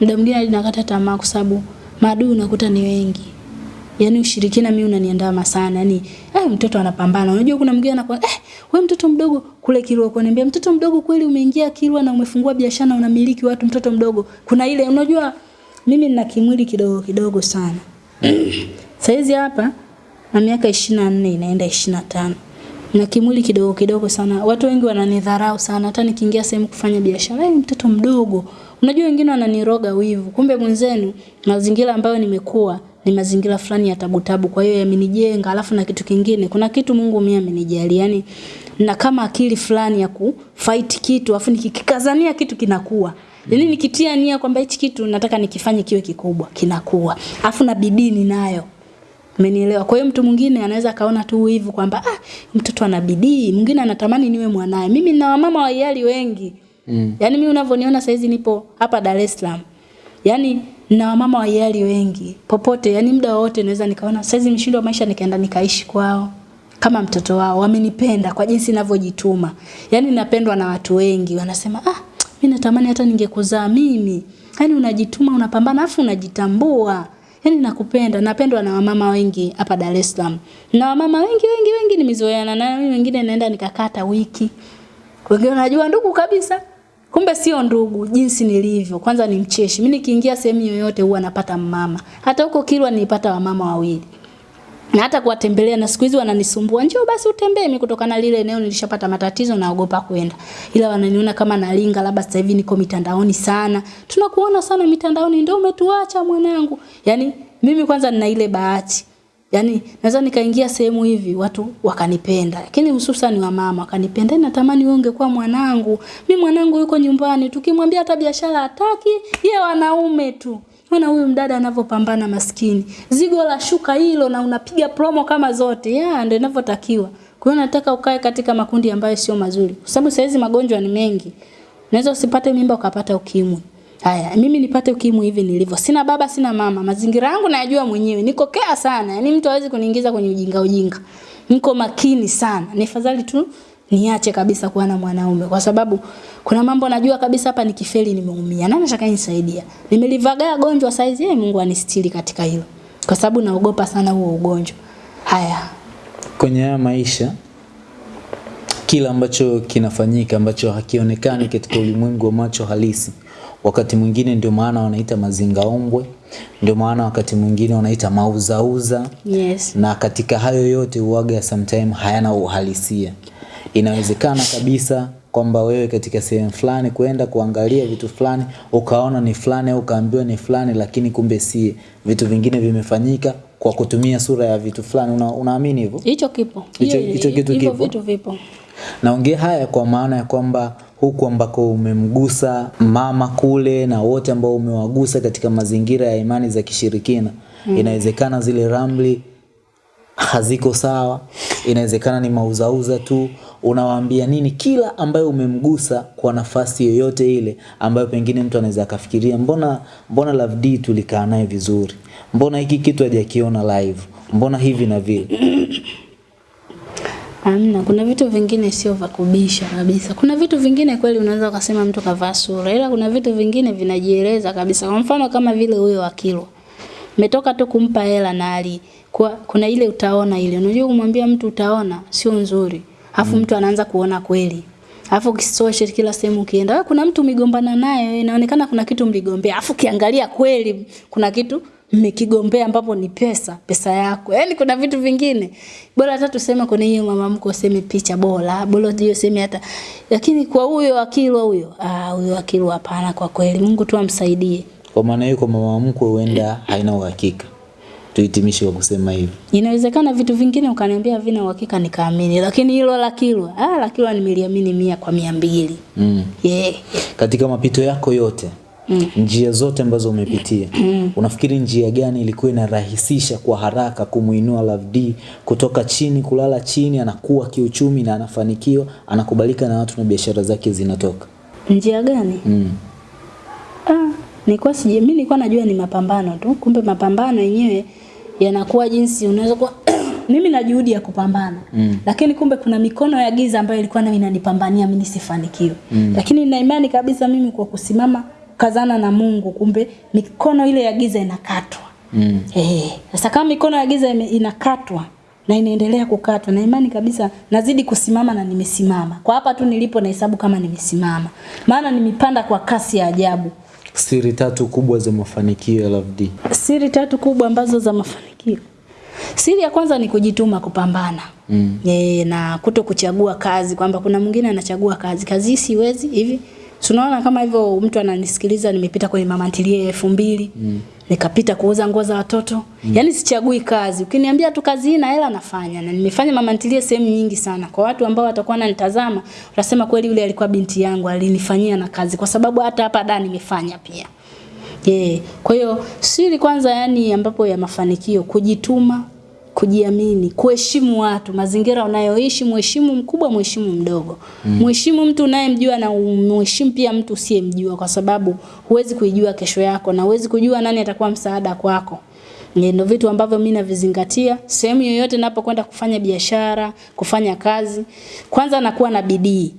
Muda mwingine ninakata nakata tamaa kwa sababu maadui unakuta ni wengi. Yaani ushirikina mimi unaniandama sana. Yaani eh, mtoto anapambana. Unajua kuna mwingine anakuwa eh, wewe mtoto mdogo kule Kilwa kuniambia mtoto mdogo kweli umeingia Kilwa na umefungua biashara na unamiliki watu mtoto mdogo. Kuna ile unajua mimi nina kimwili kidogo kidogo sana. Saizi hapa na miaka 24 inaenda 25 na kimwili kidogo kidogo sana. Watu wengi wananidharau sana, hata nikiingia sehemu kufanya biashara, "Wewe mtoto mdogo." Unajua wengine wananiroga wivu. Kumbe mwenzenu mazingira ambayo nimekuwa ni mazingira fulani ya tabu tabu, kwa hiyo yamenijenga. Alafu na kitu kingine, kuna kitu Mungu mimi amenijalia, yani na kama akili fulani ya kufight kitu, afu nikikazania kitu kinakuwa. yani nikitia nia kwamba hichi kitu nataka nikifanye kiwe kikubwa, kinakuwa. Afu na bidii ninayo. Umenielewa? Kwa hiyo mtu mwingine anaweza kaona tu hivi kwamba ah, mtoto ana bidii, mwingine anatamani niwe mwanaye. Mimi nina wamama wa hiari wengi. Mm. Yaani mimi unavyoniona saizi nipo hapa Dar es Salaam. Yaani na wamama wa hiari wengi. Popote, yani muda wote naweza nikaona saizi mshindo wa maisha nikaenda nikaishi kwao kama mtoto wao. Wamenipenda kwa jinsi ninavyojituma. Yaani napendwa na watu wengi. Wanasema ah, mimi natamani hata ningekuzaa mimi. Yaani unajituma, unapambana afu unajitambua. Yaani nakupenda, napendwa na wamama wengi hapa Dar es Salaam. Na wamama wengi wengi wengi nimezoeana na mimi wengine naenda nikakata wiki. Wengine wanajua ndugu kabisa. Kumbe sio ndugu jinsi nilivyo. Kwanza ni mcheshi. Mimi nikiingia sehemu yoyote huwa napata mama. Hata huko Kilwa nilipata wamama wawili. Na hata kuwatembelea na siku hizi wananisumbua. Njoo basi utembee mimi kutokana na lile eneo nilishapata matatizo naogopa kwenda. Ila wananiona kama nalinga labda sasa hivi niko mitandaoni sana. Tunakuona sana mitandaoni ndio umetuacha mwanangu. Yani mimi kwanza nina ile bahati. Yaani naweza nikaingia sehemu hivi watu wakanipenda. Lakini hususan wa mama wakanipenda. Natamani wewe ungekuwa mwanangu. Mimi mwanangu yuko nyumbani. Tukimwambia hata biashara hataki, yeye wanaume tu. Ona huyu mdada anavyopambana maskini. Zigo la shuka hilo na unapiga promo kama zote. Ya ndio inavyotakiwa. Kwa hiyo nataka ukae katika makundi ambayo sio mazuri. Kwa sababu saizi magonjwa ni mengi. Unaweza usipate mimba ukapata ukimwi. Haya, mimi nipate ukimwi hivi nilivyo. Sina baba, sina mama. Mazingira yangu nayajua mwenyewe. Niko kea sana. Yaani mtu hawezi kuniingiza kwenye ujinga ujinga. Niko makini sana. Ni fadhali tu niache kabisa kuwa na mwanaume kwa sababu kuna mambo najua kabisa hapa nikifeli nimeumia. Nani atakayenisaidia? Nimelivagaa gonjwa saizi, yeye Mungu anistiri katika hilo. Kwa sababu naogopa sana huo ugonjwa. Haya. kwenye haya maisha kila ambacho kinafanyika ambacho hakionekani katika ulimwengu wa macho halisi wakati mwingine ndio maana wanaita mazingaombwe ndio maana wakati mwingine wanaita mauzauza Yes. na katika hayo yote uaga sometime hayana uhalisia inawezekana kabisa kwamba wewe katika sehemu fulani kwenda kuangalia vitu fulani ukaona ni fulani au ukaambiwa ni fulani lakini kumbe si vitu vingine vimefanyika kwa kutumia sura ya vitu fulani una, unaamini hivyo Hicho kipo. Hicho- kitu kipo? vitu vipo. naongea haya kwa maana ya kwamba huku ambako umemgusa mama kule na wote ambao umewagusa katika mazingira ya imani za kishirikina mm. inawezekana zile ramli haziko sawa inawezekana ni mauzauza tu unawaambia nini kila ambayo umemgusa kwa nafasi yoyote ile ambayo pengine mtu anaweza akafikiria mbona mbona Love D tulikaa naye vizuri mbona hiki kitu hajakiona live mbona hivi na vile Amna, kuna vitu vingine sio vya kubisha kabisa. Kuna vitu vingine kweli unaweza ukasema mtu kavaa sura, ila kuna vitu vingine vinajieleza kabisa. Kwa mfano kama vile huyo wa Kilwa. Umetoka tu kumpa hela na ali kwa, kuna ile utaona ile. Unajua kumwambia mtu utaona sio nzuri. Alafu mtu anaanza kuona kweli. Alafu ukisoshe kila sehemu ukienda, wewe kuna mtu umegombana naye, inaonekana kuna kitu mligombea. Alafu ukiangalia kweli kuna kitu mmekigombea ambapo ni pesa, pesa yako. Yaani kuna vitu vingine. Bora hata tuseme kwenye hiyo mama mko useme picha bora, bora hiyo useme hata lakini kwa huyo akilwa huyo, ah huyo akilwa hapana kwa kweli. Mungu tu amsaidie. Kwa maana hiyo kwa mama mkwe huenda haina uhakika. Tuhitimishe kwa kusema hivi. Inawezekana vitu vingine ukaniambia vina uhakika nikaamini, lakini hilo la Kilwa, ah la Kilwa nimeliamini mia kwa mia mbili. Mm. Yeah. Katika mapito yako yote mm. njia zote ambazo umepitia mm. unafikiri njia gani ilikuwa inarahisisha kwa haraka kumuinua Love D kutoka chini kulala chini, anakuwa kiuchumi na anafanikiwa, anakubalika na watu na biashara zake zinatoka? Njia gani? Mm. Ah, nilikuwa sije mimi nilikuwa najua ni mapambano tu. Kumbe mapambano yenyewe yanakuwa jinsi unaweza kuwa mimi na juhudi ya kupambana. Mm. lakini kumbe kuna mikono ya giza ambayo ilikuwa nami inanipambania mimi nisifanikiwe. Mm. lakini nina imani kabisa mimi kwa kusimama kazana na Mungu kumbe mikono ile ya giza inakatwa. Mm. eh sasa kama mikono ya giza inakatwa na inaendelea kukatwa na imani kabisa nazidi kusimama na nimesimama. Kwa hapa tu nilipo nahesabu kama nimesimama. Maana nimepanda kwa kasi ya ajabu Siri tatu kubwa za mafanikio ya Love siri tatu kubwa ambazo za mafanikio. Siri ya kwanza ni kujituma kupambana. Mm. E, na kuto kuchagua kazi kwamba kuna mwingine anachagua kazi. Kazi hii siwezi hivi. Tunaona kama hivyo mtu ananisikiliza nimepita kwenye mama ntilie elfu mbili mm. nikapita kuuza nguo za watoto mm. yaani sichagui kazi ukiniambia tu kazi hii na hela nafanya na nimefanya mama ntilie sehemu nyingi sana kwa watu ambao watakuwa wananitazama utasema kweli yule alikuwa binti yangu alinifanyia na kazi kwa sababu hata hapa da nimefanya pia Yeah. Kwa hiyo siri kwanza yani ambapo ya mafanikio kujituma, kujiamini, kuheshimu watu, mazingira unayoishi, mheshimu mkubwa, mheshimu mdogo. Mheshimu mtu unayemjua na mheshimu pia mtu usiyemjua kwa sababu huwezi kuijua kesho yako na huwezi kujua nani atakuwa msaada kwako. Ndio vitu ambavyo mimi navizingatia sehemu yoyote ninapokwenda kufanya biashara, kufanya kazi. Kwanza nakuwa na bidii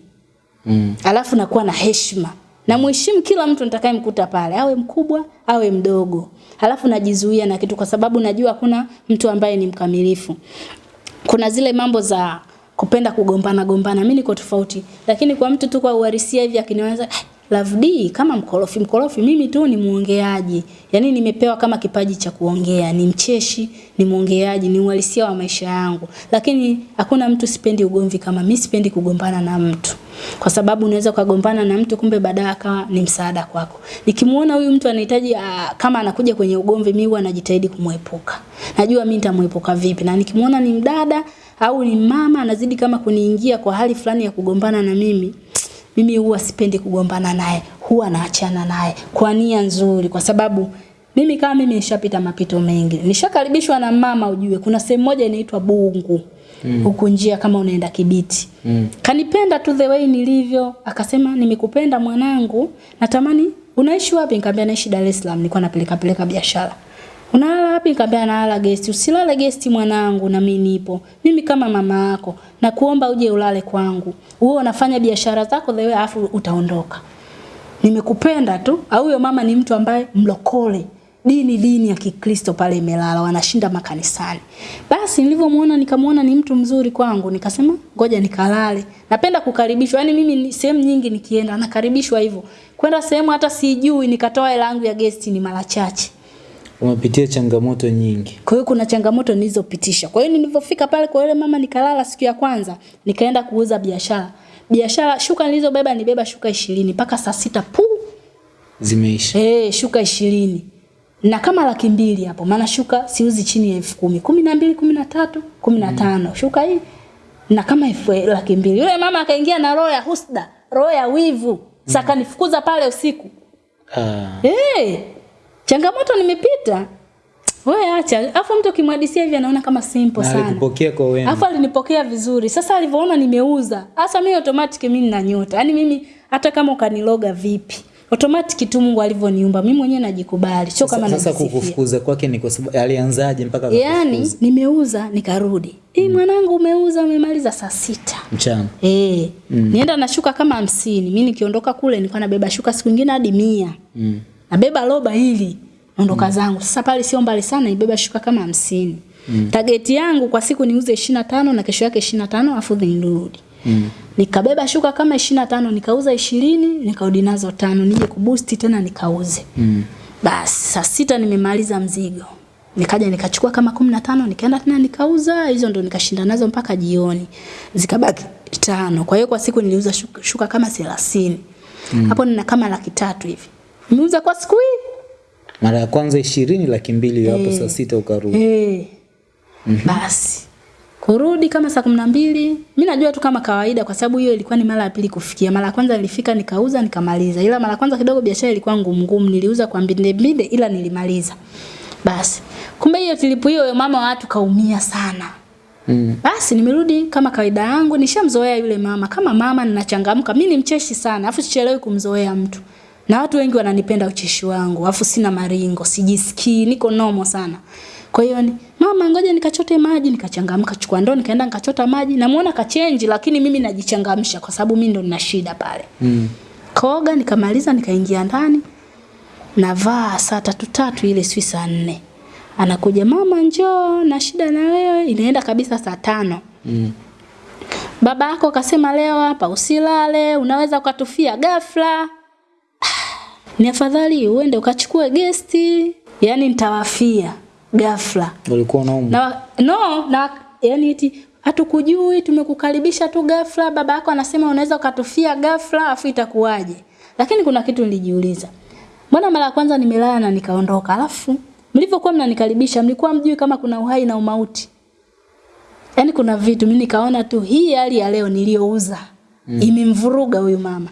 Mm. alafu nakuwa na heshima na mheshimu kila mtu nitakayemkuta pale awe mkubwa awe mdogo alafu najizuia na kitu kwa sababu najua hakuna mtu ambaye ni mkamilifu. Kuna zile mambo za kupenda kugombana gombana mimi niko tofauti. Lakini kwa mtu tu kwa uhalisia hivi akinianza "Ah, Love D kama mkorofi mkorofi mimi tu ni muongeaji yaani nimepewa kama kipaji cha kuongea ni mcheshi ni muongeaji ni uhalisia wa maisha yangu lakini hakuna mtu sipendi ugomvi kama mimi sipendi kugombana na mtu kwa sababu unaweza ukagombana na mtu kumbe baadaye akawa ni msaada kwako. Nikimuona huyu mtu anahitaji ah, kama anakuja kwenye ugomvi, mimi huwa najitahidi kumwepuka. Najua mimi nitamwepuka vipi, na nikimuona ni mdada au ni mama anazidi kama kuniingia kwa hali fulani ya kugombana na mimi, mimi huwa sipendi kugombana naye, huwa naachana naye kwa nia nzuri, kwa sababu mimi kama mimi nishapita mapito mengi. Nishakaribishwa na mama ujue, kuna sehemu moja inaitwa Bungu. Mm. huku njia kama unaenda Kibiti. Mm. kanipenda tu the way nilivyo. Akasema nimekupenda mwanangu. Natamani unaishi wapi? Nikamwambia naishi Dar es Salaam. Nilikuwa napeleka peleka biashara unalala wapi? Nikamwambia nalala guest usilale guest mwanangu na mimi nipo. Mimi kama mama yako na kuomba uje ulale kwangu. Wewe unafanya biashara zako way afu utaondoka. Nimekupenda tu. Au huyo mama ni mtu ambaye mlokole. Dini dini ya Kikristo pale imelala wanashinda makanisani. Basi nilivyomuona nikamuona ni mtu mzuri kwangu. Nikasema ngoja nikalale. Napenda kukaribishwa. Yaani mimi sehemu nyingi nikienda nakaribishwa hivyo. Kwenda sehemu hata sijui nikatoa hela yangu ya guest ni mara chache Umepitia changamoto nyingi. kwa hiyo kuna changamoto nilizopitisha. Kwa hiyo nilivyofika pale kwa yule mama nikalala siku ya kwanza, nikaenda kuuza biashara. Biashara shuka nilizobeba nibeba shuka ishirini mpaka saa sita pu. Zimeisha. Eh, shuka ishirini na kama laki mbili hapo, maana shuka siuzi chini ya elfu kumi, kumi na mbili, kumi na tatu, kumi na tano shuka hii na kama elfu laki mbili. Yule mama akaingia na roho ya husda, roho ya wivu, saka nifukuza pale usiku. Ah. Eh, changamoto nimepita. Wewe acha. Alafu mtu ukimhadisia hivi anaona kama simple Na sana. Alinipokea kwa wema. Alafu alinipokea vizuri. Sasa alivyoona nimeuza, hasa mimi automatic mimi nina nyota. Yaani mimi hata kama ukaniloga vipi, automatic tu Mungu alivyoniumba. Mimi mwenyewe najikubali. Sio kama Sasa kukufukuza kwake ni kwa sababu alianzaje mpaka Yaani nimeuza nikarudi. Eh, mwanangu umeuza umemaliza saa sita. mchana. Eh, Mm. nienda na shuka kama hamsini. Mimi nikiondoka kule nilikuwa nabeba shuka siku nyingine hadi mia. Mm. Nabeba roba hili ondoka zangu. Sasa pale sio mbali sana, nibeba shuka kama hamsini. Mm. Tageti yangu kwa siku niuze 25 na kesho yake 25 afu nirudi. Mm. Nikabeba shuka kama 25 nikauza 20 nikarudi nazo tano nije kuboost tena nikauze. Mm. Basi saa sita nimemaliza mzigo. Nikaja nikachukua kama kumi na tano nikaenda tena nikauza, hizo ndo nikashinda nazo mpaka jioni. Zikabaki tano. Kwa hiyo kwa siku niliuza shuka, shuka kama 30. Mm. Hapo nina kama laki tatu hivi. Nimeuza kwa siku hii. Mara ya kwanza ishirini laki mbili hapo saa sita ukarudi. Eh. Basi. Kurudi kama saa kumi na mbili, mi najua tu kama kawaida kwa sababu hiyo ilikuwa ni mara ya pili kufikia. Mara ya kwanza nilifika nikauza nikamaliza. Ila mara ya kwanza kidogo biashara ilikuwa ngumu ngumu, niliuza kwa mbinde mbinde ila nilimaliza. Basi. Kumbe hiyo tilipu hiyo mama watu kaumia sana. Mm. Basi nimerudi kama kawaida yangu, nishamzoea yule mama. Kama mama ninachangamka, mimi ni mcheshi sana, afu sichelewi kumzoea mtu. Na watu wengi wananipenda ucheshi wangu, afu sina maringo, sijisikii, niko nomo sana. Kwa hiyo ni mama, ngoja nikachote maji, nikachangamka, chukua ndoo, nikaenda nikachota maji. Namuona kachenji, lakini mimi najichangamsha kwa sababu mimi ndo nina shida pale. Mm. Koga nikamaliza, nikaingia ndani. Navaa saa tatu tatu ile si saa nne. Anakuja mama, njoo na shida na wewe. Inaenda kabisa saa tano. Mm. Baba yako kasema leo hapa usilale, unaweza ukatufia ghafla. Ni afadhali uende ukachukue gesti, yani nitawafia ghafla. Ulikuwa unaumwa? Na no, na yani eti hatukujui tumekukaribisha tu ghafla, baba yako anasema unaweza ukatufia ghafla, afu itakuwaje? Lakini kuna kitu nilijiuliza. Mbona mara ya kwanza nimelala na nikaondoka, alafu mlivyokuwa mnanikaribisha mlikuwa mjui kama kuna uhai na umauti? Yaani kuna vitu mimi nikaona tu hii hali ya leo niliyouza mm. imemvuruga huyu mama.